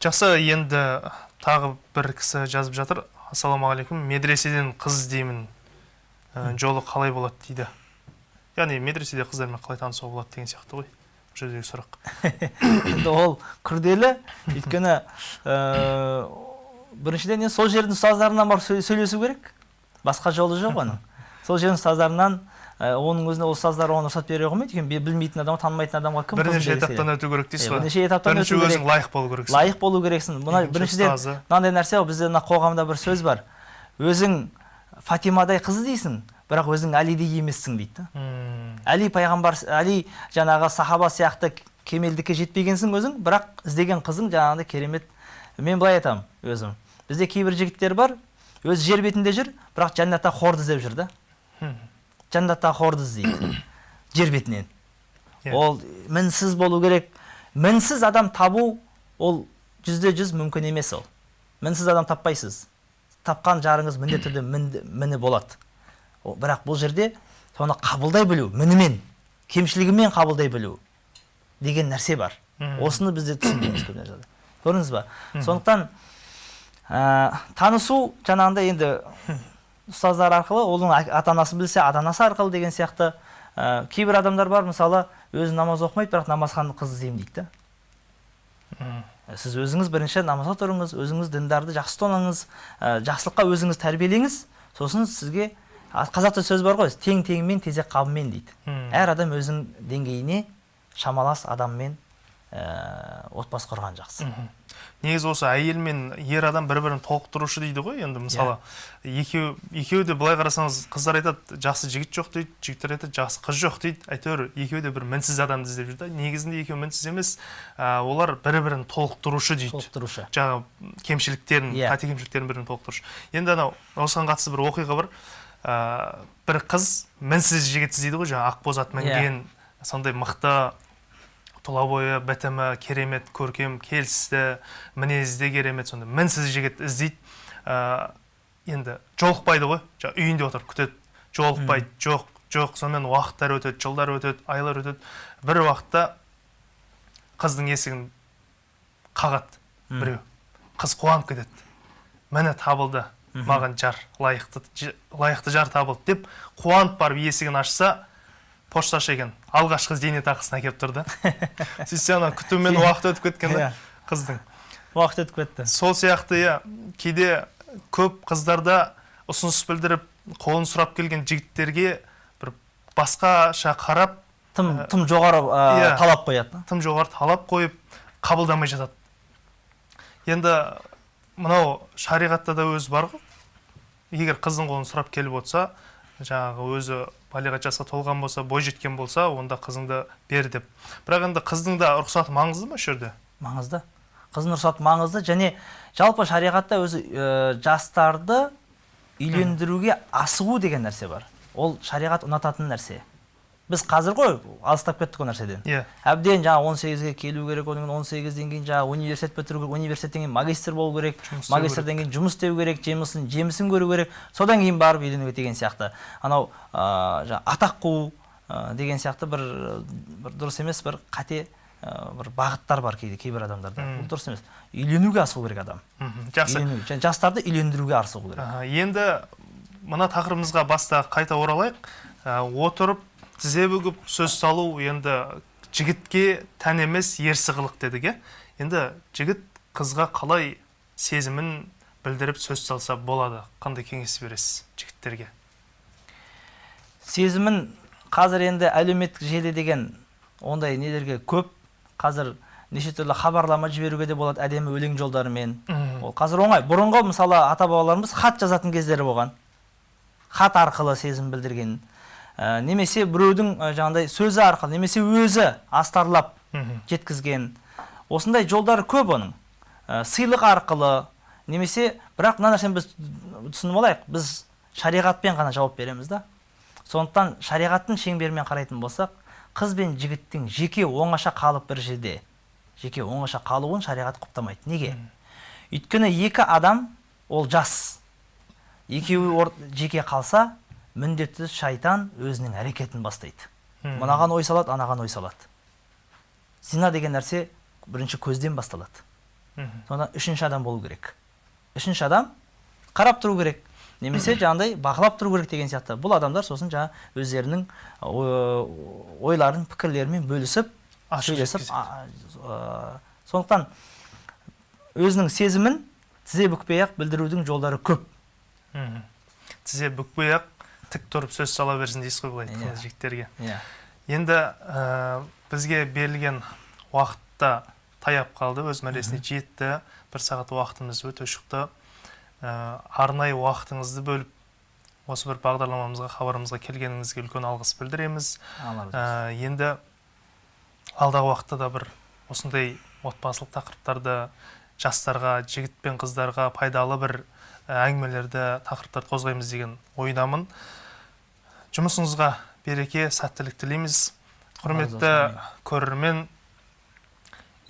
жақсы енді тағы бір кісі жазып жатыр ассалаумағалейкум медреседен қыз іздеймін ә, жолы қалай болады дейді. Яғни медреседе қыздармен қалай танысуға болады деген сияқты ғой бұл жердегі сұрақ. Енді ол күрделі. Өйткені ә, біріншіден сол жердің ұстаздарынан барып сөй- сөйлесу керек. Басқа жолы жоқ оның. Сол жердің ұстаздарынан оның өзіне ол ұстаздар оған рұқсат бере қоймайды өйткені білмейтін адамға танымайтын адамға кім бірнеше этаптан өту керек дейсіз ғой. бірнеше этаптан бірінші өту керек. өзің лайық болу керексің. Лайық болу керексің. Мына біріншіден мынандай нәрсе ғой бізде мына қоғамда бір сөз бар. Өзің фатимадай қыз іздейсің бірақ өзің әлидей емессің дейді да. Әли пайғамбар әли жаңағы сахаба сияқты кемелдікке жетпегенсің өзің бірақ іздеген қызың жаңағыдай керемет. Мен былай айтамын өзім. Бізде кейбір жігіттер бар өзі жер бетінде жүр бірақ жәннатта хорды іздеп жүр да. Мгм. жәннатта хорды іздейді жер бетінен ол мінсіз болу керек мінсіз адам табу ол жүзде жүз мүмкін емес ол мінсіз адам таппайсыз тапқан жарыңыз міндетті түрде мінді- міні болады О, бірақ бұл жерде соны қабылдай білу мінімен кемшілігімен қабылдай білу деген нәрсе бар осыны бізде түсінбейміз көп нәрседе көрдіңіз ба сондықтан ә, танысу жаңағындай енді ұстаздар арқылы оның ата анасы білсе ата анасы арқылы деген сияқты ә, кейбір адамдар бар мысалы өзі намаз оқымайды бірақ намазхан қыз іздеймін дейді да. Сіз өзіңіз бірінші намазға тұрыңыз өзіңіз діндарды жақсы ұстаныңыз ә, жақсылыққа өзіңіз тәрбиелеңіз сосын сізге қазақта сөз бар ғой тең теңімен тезек қабымен дейді. Әр адам өзінің деңгейіне шамалас адаммен ә, отбасы құрған жақсы. Негізі осы әйел мен ер адам бір бірін толықтырушы дейді ғой енді мысалы екеу екеуі де былай қарасаңыз қыздар айтады жақсы жігіт жоқ дейді жігіттер айтады жақсы қыз жоқ дейді. Әйтеуір екеуі де бір мінсіз адамды іздеп жүр да. Негізінде екеуі мінсіз емес ә, олар бір бірін толықтырушы дейді. Толықтырушы. Жаңағы кемшіліктерін Иә. қате кемшіліктерін бірін толықтырушы. Енді анау осыған қатысты бір оқиға бар. Ә, бір қыз мінсіз жігіт іздейді ғой жаңағы ақбоз ат мінген сондай мықты тұла бойы бітімі керемет көркем келісті мінезі де керемет сондай мінсіз жігіт іздейді. Ә, енді жолықпайды ғой. Жаңағы үйінде отырып күтеді. Жолықпайды. Жоқ жоқ сонымен уақыттар өтеді жылдар өтеді айлар өтеді. Бір уақытта қыздың есігін қағады біреу. Қыз қуанып кетеді. Міне табылды. Маған жар лайықты лайықты жар табылды деп қуанып барып есігін ашса пошташы екен. Алғашқы зейнетақысын әкеліп тұрды. Сөйтсе ана күтумен уақыт өтіп кеткен да Иә. қыздың. Уақыт өтіп кетті. Сол сияқты иә кейде көп қыздарда ұсыныс білдіріп қолын сұрап келген жігіттерге бір басқаша қарап тым тым жоғары ә, талап қояды. тым жоғары талап қойып қабылдамай жатады. Енді мынау шариғатта да өзі бар ғой. Егер қыздың қолын сұрап келіп отырса жаңағы өзі балиғат жасқа толған болса бойжеткен болса онда қызыңды бер деп. Бірақ енді қыздың да рұқсаты маңызды ма осы жерде маңызды. Қыздың рұқсаты маңызды және жалпы шариғатта өзі ә, жастарды үйлендіруге асығу деген нәрсе бар. Ол шариғат ұнататын нәрсе. Біз қазір ғой алыстап кеттік ол нәрседен. Иә. Әбден жаңағы 18-ге келу керек одан кейін 18-ден кейін жаңағы университет бітіру керек университеттен кейін магистр болу керек магистрден кейін жұмыс істеу керек жемісін жемісін көру керек. Содан кейін барып үйленуге деген сияқты. Анау ә, жаңағы атақ қуу ә, деген сияқты бір бір дұрыс емес бір қате ә, бір бағыттар бар кейде кейбір адамдарда. Мм. бұл дұрыс емес. Үйленуге асығу керек адам. Мхм, жақсы. Үйлену- жастарды үйлендіруге асығу керек. Енді мына тақырыбымызға баста қайта оралайық. Отырып тізе бүгіп сөз салу енді жігітке тән емес ерсі қылық дедік иә енді жігіт қызға қалай сезімін білдіріп сөз салса болады? Қандай кеңес бересіз жігіттерге? Сезімін қазір енді әлеуметтік желі деген ондай нелерге көп. Қазір неше түрлі хабарлама жіберуге де болады әдемі өлең жолдарымен. Ол қазір оңай. Бұрынғы мысалы ата бабаларымыз хат жазатын кездері болған. Хат арқылы сезім білдірген. Ә, немесе біреудің ә, жаңағыдай сөзі арқылы немесе өзі астарлап жеткізген. Осындай жолдары көп оның. Ә, сыйлық арқылы немесе бірақ мына нәрсені біз түсініп алайық. Біз шариғатпен ғана жауап береміз да. Сондықтан шариғаттың шеңберімен қарайтын болсақ қыз бен жігіттің жеке оңаша қалып бір жерде жеке оңаша қалуын шариғат құптамайды. Неге? Өйткені екі адам ол жас. Екеуі жеке қалса міндетті шайтан өзінің әрекетін бастайды. Мынаған ой салады анаған ой салады. Зина деген нәрсе бірінші көзден басталады. Сонда үшінші адам болу керек. Үшінші адам қарап тұру керек. Немесе жаңағыдай бақылап тұру керек деген сияқты. Бұл адамдар сосын жаңа өздерінің ой- ойларын пікірлерімен бөлісіп сөйлесіп сондықтан өзінің сезімін тізе бүкпей ақ білдірудің жолдары көп. Тізе бүкпей ақ тік тұрып сөз сала берсін дейсіз ғой былай Иә. айтқанда жігіттерге. Иә. Енді ә, бізге берілген уақытта таяп қалды өз мәресіне жетті бір сағат уақытымыз өте шықты. Ә, арнайы уақытыңызды бөліп осы бір бағдарламамызға хабарымызға келгеніңізге үлкен алғыс білдіреміз. Ә, енді алдағы уақытта да бір осындай отбасылық тақырыптарды жастарға жігіт пен қыздарға пайдалы бір ә, әңгімелерді тақырыптарды қозғаймыз деген ойдамын. Жұмысыңызға береке сәттілік тілейміз. Құрметті көрермен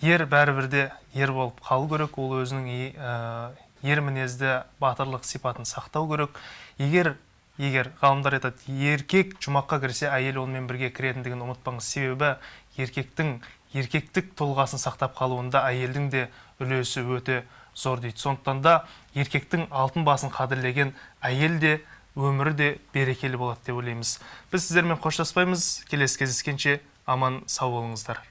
ер бәрібір де ер болып қалу керек. Ол өзінің ә, ер мінезді батырлық сипатын сақтау керек. Егер егер ғалымдар айтады еркек жұмаққа кірсе әйел онымен бірге кіретіндігін ұмытпаңыз. Себебі еркектің еркектік тұлғасын сақтап қалуында әйелдің де үлесі өте зор дейді. Сондықтан да еркектің алтын басын қадірлеген әйел де өмірі де берекелі болады деп ойлаймыз. Біз сіздермен қоштаспаймыз. Келесі кездескенше аман сау болыңыздар.